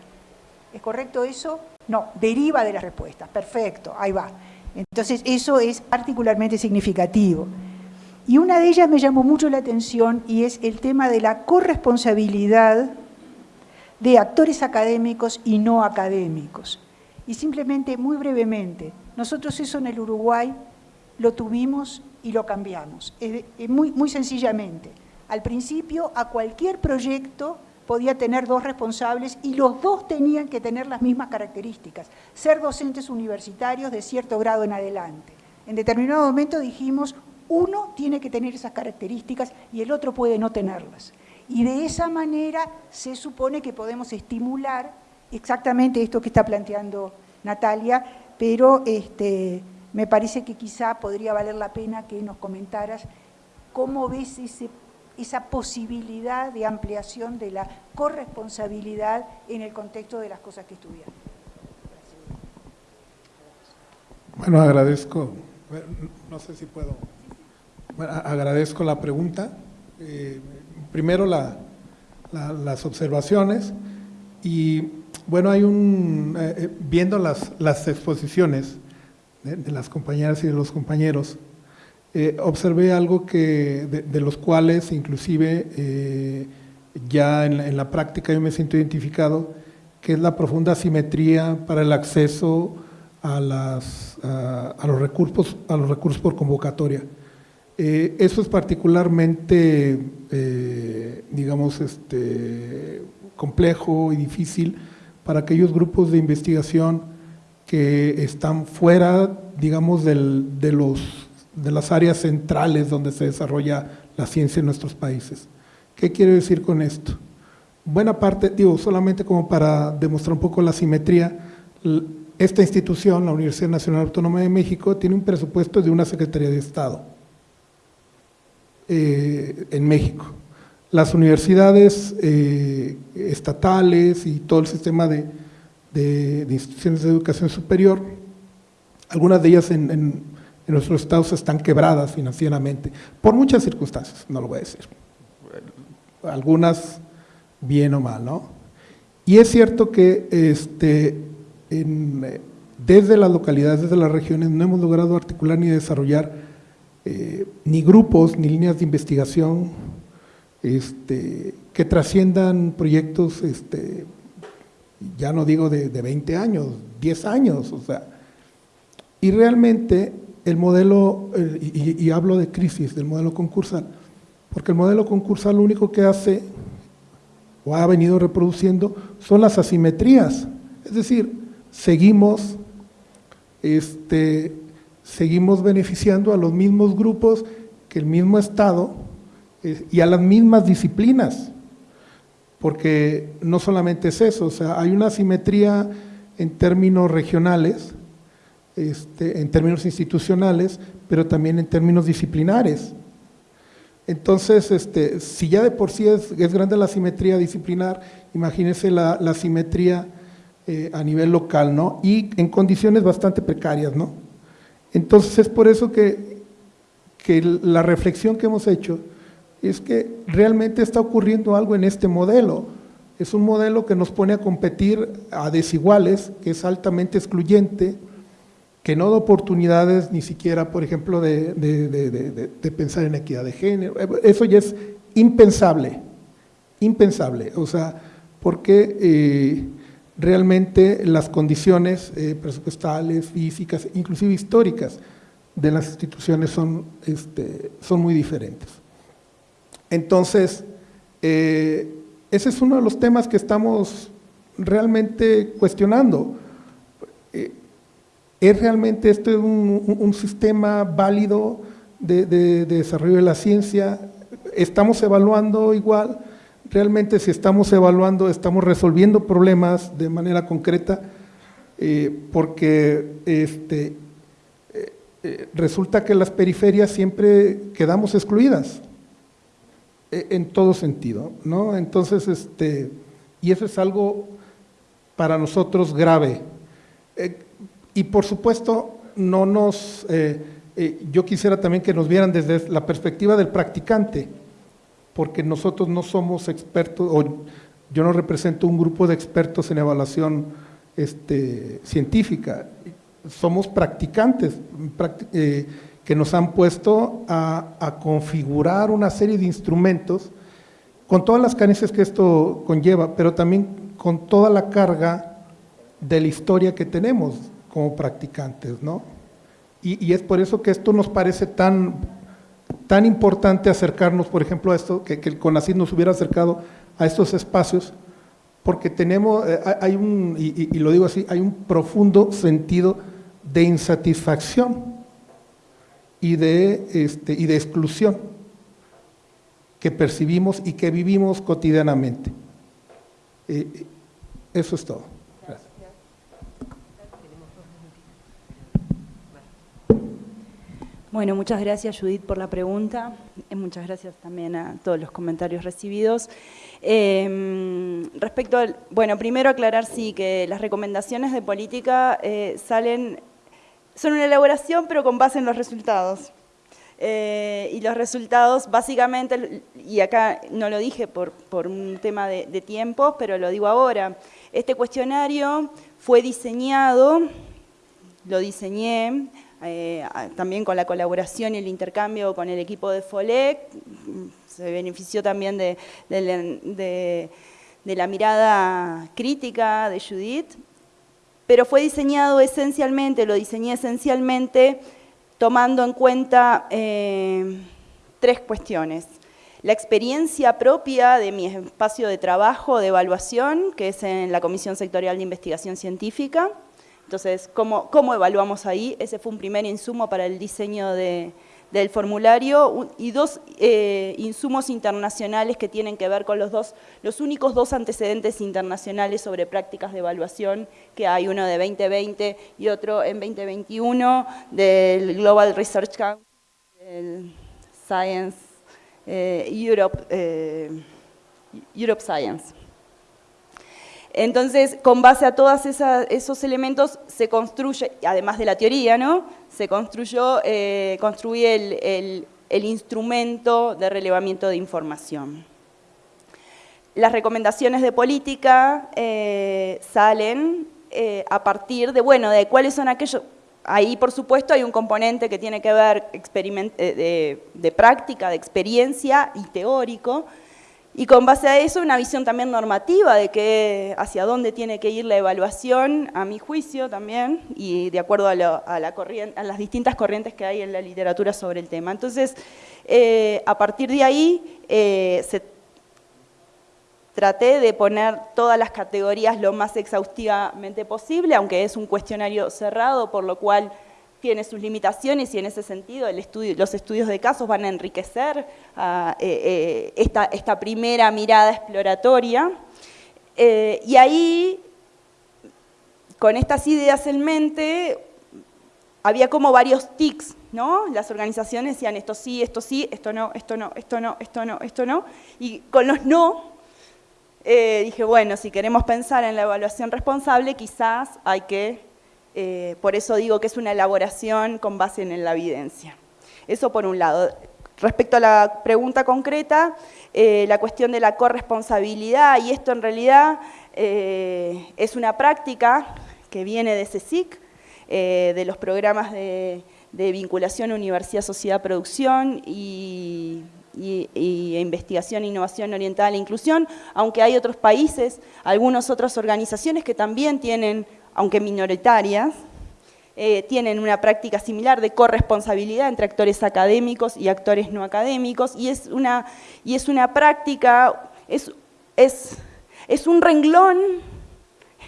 ¿Es correcto eso? No, deriva de las respuestas. Perfecto, ahí va. Entonces eso es particularmente significativo. Y una de ellas me llamó mucho la atención y es el tema de la corresponsabilidad de actores académicos y no académicos. Y simplemente, muy brevemente, nosotros eso en el Uruguay lo tuvimos y lo cambiamos, muy, muy sencillamente. Al principio, a cualquier proyecto podía tener dos responsables y los dos tenían que tener las mismas características, ser docentes universitarios de cierto grado en adelante. En determinado momento dijimos, uno tiene que tener esas características y el otro puede no tenerlas. Y de esa manera se supone que podemos estimular exactamente esto que está planteando Natalia, pero este, me parece que quizá podría valer la pena que nos comentaras cómo ves ese esa posibilidad de ampliación de la corresponsabilidad en el contexto de las cosas que estudian. Bueno, agradezco, no sé si puedo, agradezco la pregunta. Eh, primero las observaciones y bueno, hay un, eh, eh, viendo las, las exposiciones de las compañeras y de los compañeros, eh, observé algo que de, los cuales inclusive eh, ya en la, práctica yo me siento identificado, que es la profunda asimetría para el acceso a, las, a, los, recursos, a los recursos por convocatoria. Eh, eso es particularmente, digamos, este, complejo y difícil para aquellos grupos de investigación que están fuera, digamos, del, de, los, de las áreas centrales donde se desarrolla la ciencia en nuestros países. ¿Qué quiero decir con esto? Buena parte, digo, solamente como para demostrar un poco la simetría, esta institución, la Universidad Nacional Autónoma de México, tiene un presupuesto de una Secretaría de Estado eh, en México. Las universidades eh, estatales y todo el sistema de, instituciones de educación superior, algunas de ellas en nuestros estados están quebradas financieramente, por muchas circunstancias, no lo voy a decir. Algunas bien o mal, ¿no? Y es cierto que este, desde las localidades, desde las regiones, no hemos logrado articular ni desarrollar eh, ni grupos, ni líneas de investigación este, que trasciendan proyectos, este, ya no digo de, 20 años, 10 años, o sea, y realmente el modelo, y, y, hablo de crisis, del modelo concursal, porque el modelo concursal lo único que hace o ha venido reproduciendo son las asimetrías, es decir, seguimos, este, seguimos beneficiando a los mismos grupos que el mismo Estado eh, y a las mismas disciplinas, porque no solamente es eso, o sea, hay una asimetría en términos regionales, este, en términos institucionales, pero también en términos disciplinares. Entonces, este, si ya de por sí es, grande la simetría disciplinar, imagínense la, simetría eh, a nivel local, ¿no? Y en condiciones bastante precarias, ¿no? Entonces es por eso que, que la reflexión que hemos hecho es que realmente está ocurriendo algo en este modelo. Es un modelo que nos pone a competir a desiguales, que es altamente excluyente, que no da oportunidades ni siquiera, por ejemplo, de, pensar en equidad de género. Eso ya es impensable, impensable. O sea, porque eh, realmente las condiciones eh, presupuestales, físicas, inclusive históricas de las instituciones son, este, son muy diferentes. Entonces, eh, ese es uno de los temas que estamos realmente cuestionando. ¿Es realmente esto un, sistema válido de, desarrollo de la ciencia? ¿Estamos evaluando igual? ¿Realmente si estamos evaluando, estamos resolviendo problemas de manera concreta? Eh, porque este, eh, eh, resulta que las periferias siempre quedamos excluidas en todo sentido, ¿no? Entonces, este, y eso es algo para nosotros grave. Y por supuesto, no nos, eh, eh, yo quisiera también que nos vieran desde la perspectiva del practicante, porque nosotros no somos expertos, o yo no represento un grupo de expertos en evaluación este, científica, somos practicantes eh, que nos han puesto a, a configurar una serie de instrumentos con todas las carencias que esto conlleva, pero también con toda la carga de la historia que tenemos como practicantes, ¿no? Y, es por eso que esto nos parece tan, tan importante acercarnos, por ejemplo, a esto, que, que el CONACYT nos hubiera acercado a estos espacios, porque tenemos, eh, hay un, y, lo digo así, hay un profundo sentido de insatisfacción y de, este, y de exclusión que percibimos y que vivimos cotidianamente. Eh, eso es todo. Bueno, muchas gracias Judith por la pregunta, y muchas gracias también a todos los comentarios recibidos. Em, respecto al, bueno, primero aclarar sí que las recomendaciones de política eh, salen, son una elaboración pero con base en los resultados. Eh, y los resultados básicamente, y acá no lo dije por, un tema de, de tiempos, pero lo digo ahora, este cuestionario fue diseñado, lo diseñé eh, también con la colaboración y el intercambio con el equipo de FOLEC, se benefició también de, la mirada crítica de Judith, pero fue diseñado esencialmente, lo diseñé esencialmente tomando en cuenta eh, tres cuestiones. La experiencia propia de mi espacio de trabajo, de evaluación, que es en la Comisión Sectorial de Investigación Científica. Entonces, ¿cómo, evaluamos ahí? Ese fue un primer insumo para el diseño de, del formulario y dos eh, insumos internacionales que tienen que ver con los dos, los únicos dos antecedentes internacionales sobre prácticas de evaluación que hay, uno de 2020 y otro en 2021 del Global Research Council, Science eh, Europe, eh, Europe Science. Entonces, con base a todos esos elementos se construye, además de la teoría, ¿no? se construyó, eh, construí el, instrumento de relevamiento de información. Las recomendaciones de política eh, salen eh, a partir de, bueno, de cuáles son aquellos... Ahí, por supuesto, hay un componente que tiene que ver de práctica, de experiencia y teórico, y con base a eso, una visión también normativa de que hacia dónde tiene que ir la evaluación, a mi juicio también, y de acuerdo a, la corriente, a las distintas corrientes que hay en la literatura sobre el tema. Entonces, eh, a partir de ahí, eh, traté de poner todas las categorías lo más exhaustivamente posible, aunque es un cuestionario cerrado, por lo cual tiene sus limitaciones y en ese sentido los estudios de casos van a enriquecer ah, eh, eh, esta, primera mirada exploratoria. Eh, y ahí, con estas ideas en mente, había como varios tics, ¿no? Las organizaciones decían esto sí, esto sí, esto no, esto no, esto no, esto no, esto no. Y con los no, dije, bueno, si queremos pensar en la evaluación responsable, quizás hay que eh, por eso digo que es una elaboración con base en la evidencia. Eso por un lado. Respecto a la pregunta concreta, eh, la cuestión de la corresponsabilidad, y esto en realidad eh, es una práctica que viene de CSIC, de los programas de, vinculación Universidad-Sociedad-Producción y, y, investigación, innovación oriental e inclusión, aunque hay otros países, algunas otras organizaciones que también tienen aunque minoritarias, eh, tienen una práctica similar de corresponsabilidad entre actores académicos y actores no académicos, y es una, y es una práctica, es, es, es un renglón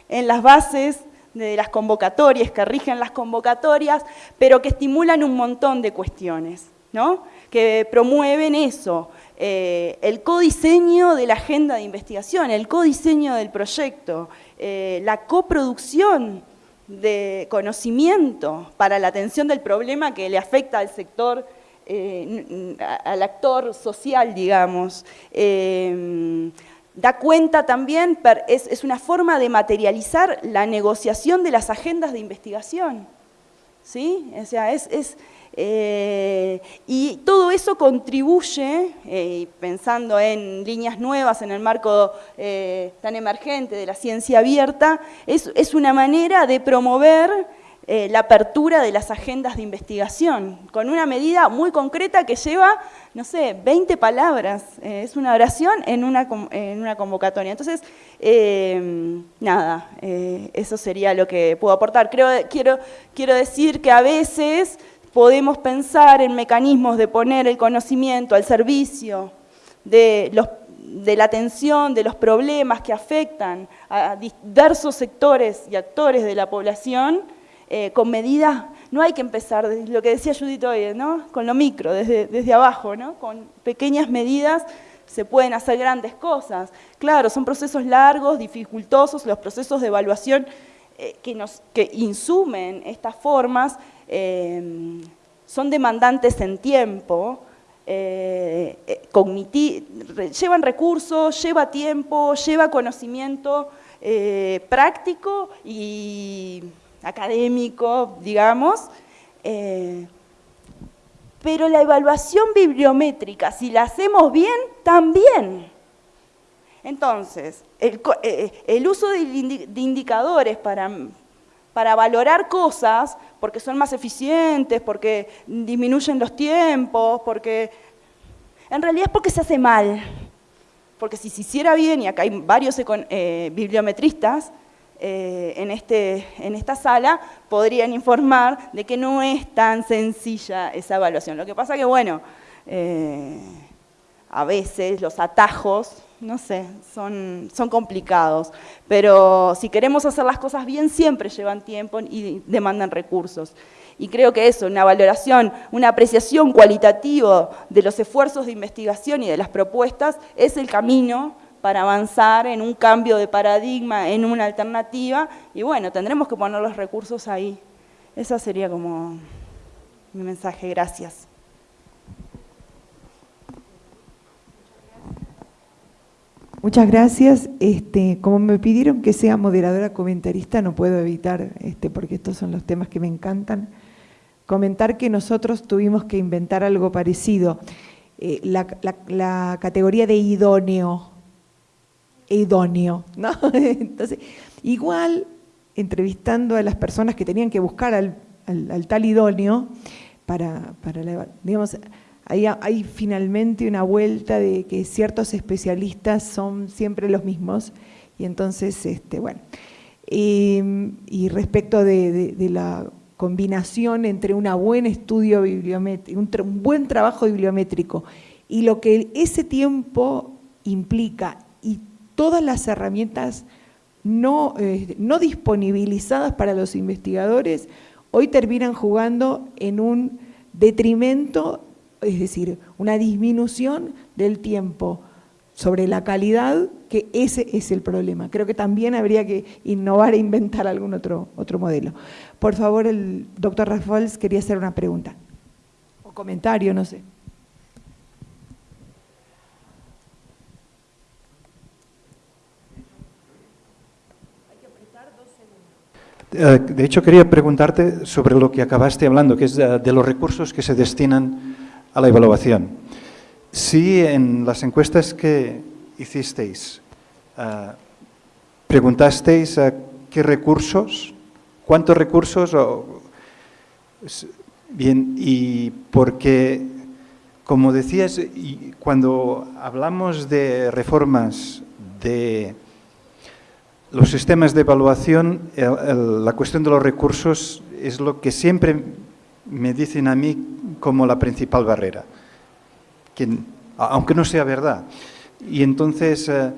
en las bases de las convocatorias, que rigen las convocatorias, pero que estimulan un montón de cuestiones, ¿no? que promueven eso, eh, el codiseño de la agenda de investigación, el codiseño del proyecto, eh, la coproducción de conocimiento para la atención del problema que le afecta al sector, eh, al actor social, digamos. da cuenta también, es, es una forma de materializar la negociación de las agendas de investigación. ¿Sí? O sea, es eh, y todo eso contribuye, eh, pensando en líneas nuevas en el marco eh, tan emergente de la ciencia abierta, es, una manera de promover la apertura de las agendas de investigación, con una medida muy concreta que lleva, no sé, 20 palabras, es una oración en una, convocatoria. Entonces, nada, eso sería lo que puedo aportar. Creo, quiero, quiero decir que a veces podemos pensar en mecanismos de poner el conocimiento al servicio de, la atención de los problemas que afectan a diversos sectores y actores de la población eh, con medidas, no hay que empezar, lo que decía Judith hoy, ¿no? con lo micro, desde, abajo, ¿no? con pequeñas medidas se pueden hacer grandes cosas. Claro, son procesos largos, dificultosos, los procesos de evaluación eh, que insumen estas formas Em, son demandantes en tiempo, eh, eh, llevan recursos, lleva tiempo, lleva conocimiento eh, práctico y académico, digamos, pero la evaluación bibliométrica, si la hacemos bien, también. Entonces, el, uso de indicadores para para valorar cosas porque son más eficientes, porque disminuyen los tiempos, porque... En realidad es porque se hace mal. Porque si se hiciera bien, y acá hay varios eh, bibliometristas, eh, en, este, en esta sala podrían informar de que no es tan sencilla esa evaluación. Lo que pasa que, bueno, eh, a veces los atajos, no sé, son, complicados, pero si queremos hacer las cosas bien siempre llevan tiempo y demandan recursos. Y creo que eso, una valoración, una apreciación cualitativa de los esfuerzos de investigación y de las propuestas es el camino para avanzar en un cambio de paradigma, en una alternativa, y bueno, tendremos que poner los recursos ahí. Ese sería como mi mensaje, gracias. Muchas gracias. Este, como me pidieron que sea moderadora comentarista, no puedo evitar, este, porque estos son los temas que me encantan, comentar que nosotros tuvimos que inventar algo parecido. Eh, la, categoría de idóneo, idóneo, ¿no? Entonces, igual, entrevistando a las personas que tenían que buscar al, tal idóneo, para, para digamos, hay, finalmente una vuelta de que ciertos especialistas son siempre los mismos, y entonces, este, bueno, y respecto de, la combinación entre una buen estudio bibliométrico, un, buen trabajo bibliométrico y lo que ese tiempo implica y todas las herramientas no, eh, no disponibilizadas para los investigadores, hoy terminan jugando en un detrimento es decir, una disminución del tiempo sobre la calidad, que ese es el problema. Creo que también habría que innovar e inventar algún otro, otro modelo. Por favor, el doctor Rafaels quería hacer una pregunta, o comentario, no sé. Eh, de hecho, quería preguntarte sobre lo que acabaste hablando, que es de los recursos que se destinan a la evaluación. Si en las encuestas que hicisteis eh, preguntasteis a qué recursos, cuántos recursos, bien, y porque, como decías, cuando hablamos de reformas de los sistemas de evaluación, la cuestión de los recursos es lo que siempre me dicen a mí como la principal barrera, aunque no sea verdad. Y entonces, eh,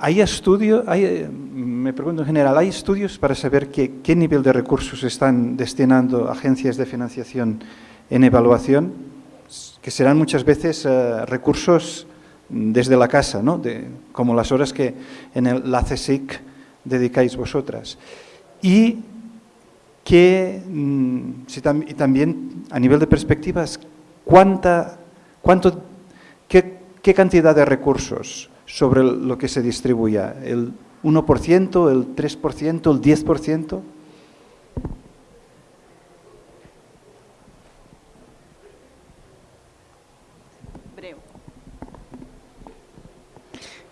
¿hay estudios, me pregunto en general, ¿hay estudios para saber qué nivel de recursos están destinando agencias de financiación en evaluación? Que serán muchas veces eh, recursos desde la casa, ¿no? como las horas que en el, la CSIC dedicáis vosotras. Y que, mm, y también a nivel de perspectivas, ¿cuánta, cuánto, qué, qué, cantidad de recursos sobre lo que se distribuya? ¿El 1%, el 3%, el 10%?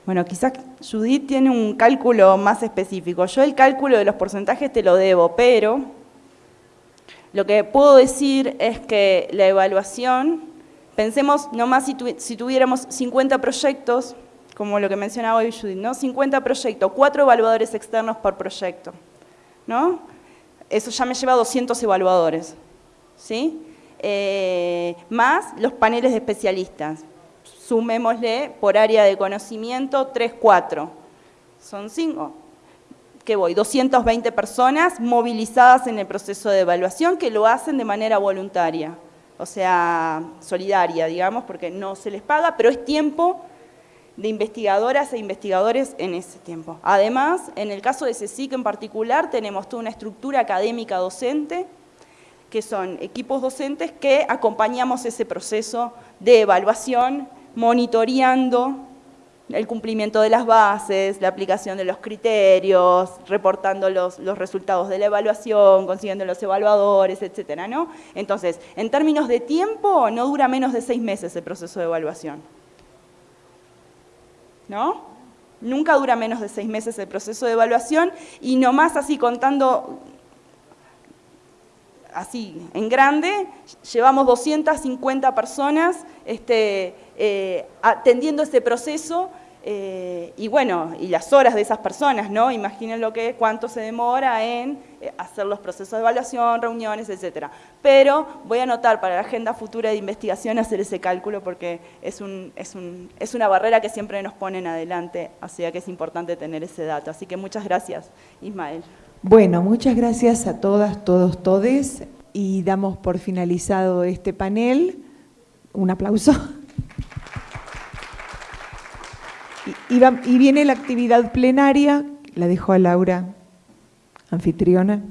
Bueno, quizás Judith tiene un cálculo más específico. Yo el cálculo de los porcentajes te lo debo, pero lo que puedo decir es que la evaluación, pensemos nomás si, si tuviéramos 50 proyectos, como lo que mencionaba hoy Judith, ¿no? 50 proyectos, 4 evaluadores externos por proyecto, ¿no? Eso ya me lleva a 200 evaluadores, ¿sí? Eh, más los paneles de especialistas. Sumémosle por área de conocimiento 3, 4. Son 5 ¿qué voy? 220 personas movilizadas en el proceso de evaluación que lo hacen de manera voluntaria, o sea, solidaria, digamos, porque no se les paga, pero es tiempo de investigadoras e investigadores en ese tiempo. Además, en el caso de CSIC en particular, tenemos toda una estructura académica docente, que son equipos docentes que acompañamos ese proceso de evaluación, monitoreando el cumplimiento de las bases, la aplicación de los criterios, reportando los, resultados de la evaluación, consiguiendo los evaluadores, etcétera, ¿no? Entonces, en términos de tiempo, no dura menos de seis meses el proceso de evaluación. ¿No? Nunca dura menos de seis meses el proceso de evaluación y nomás así contando así en grande, llevamos 250 personas este, eh, atendiendo este proceso eh, y bueno, y las horas de esas personas, ¿no? Imaginen lo que, cuánto se demora en eh, hacer los procesos de evaluación, reuniones, etcétera. Pero voy a anotar para la agenda futura de investigación hacer ese cálculo porque es, un, es, un, es una barrera que siempre nos ponen adelante, así que es importante tener ese dato. Así que muchas gracias, Ismael. Bueno, muchas gracias a todas, todos, todes y damos por finalizado este panel. Un aplauso. Y, viene la actividad plenaria, la dejo a Laura, anfitriona.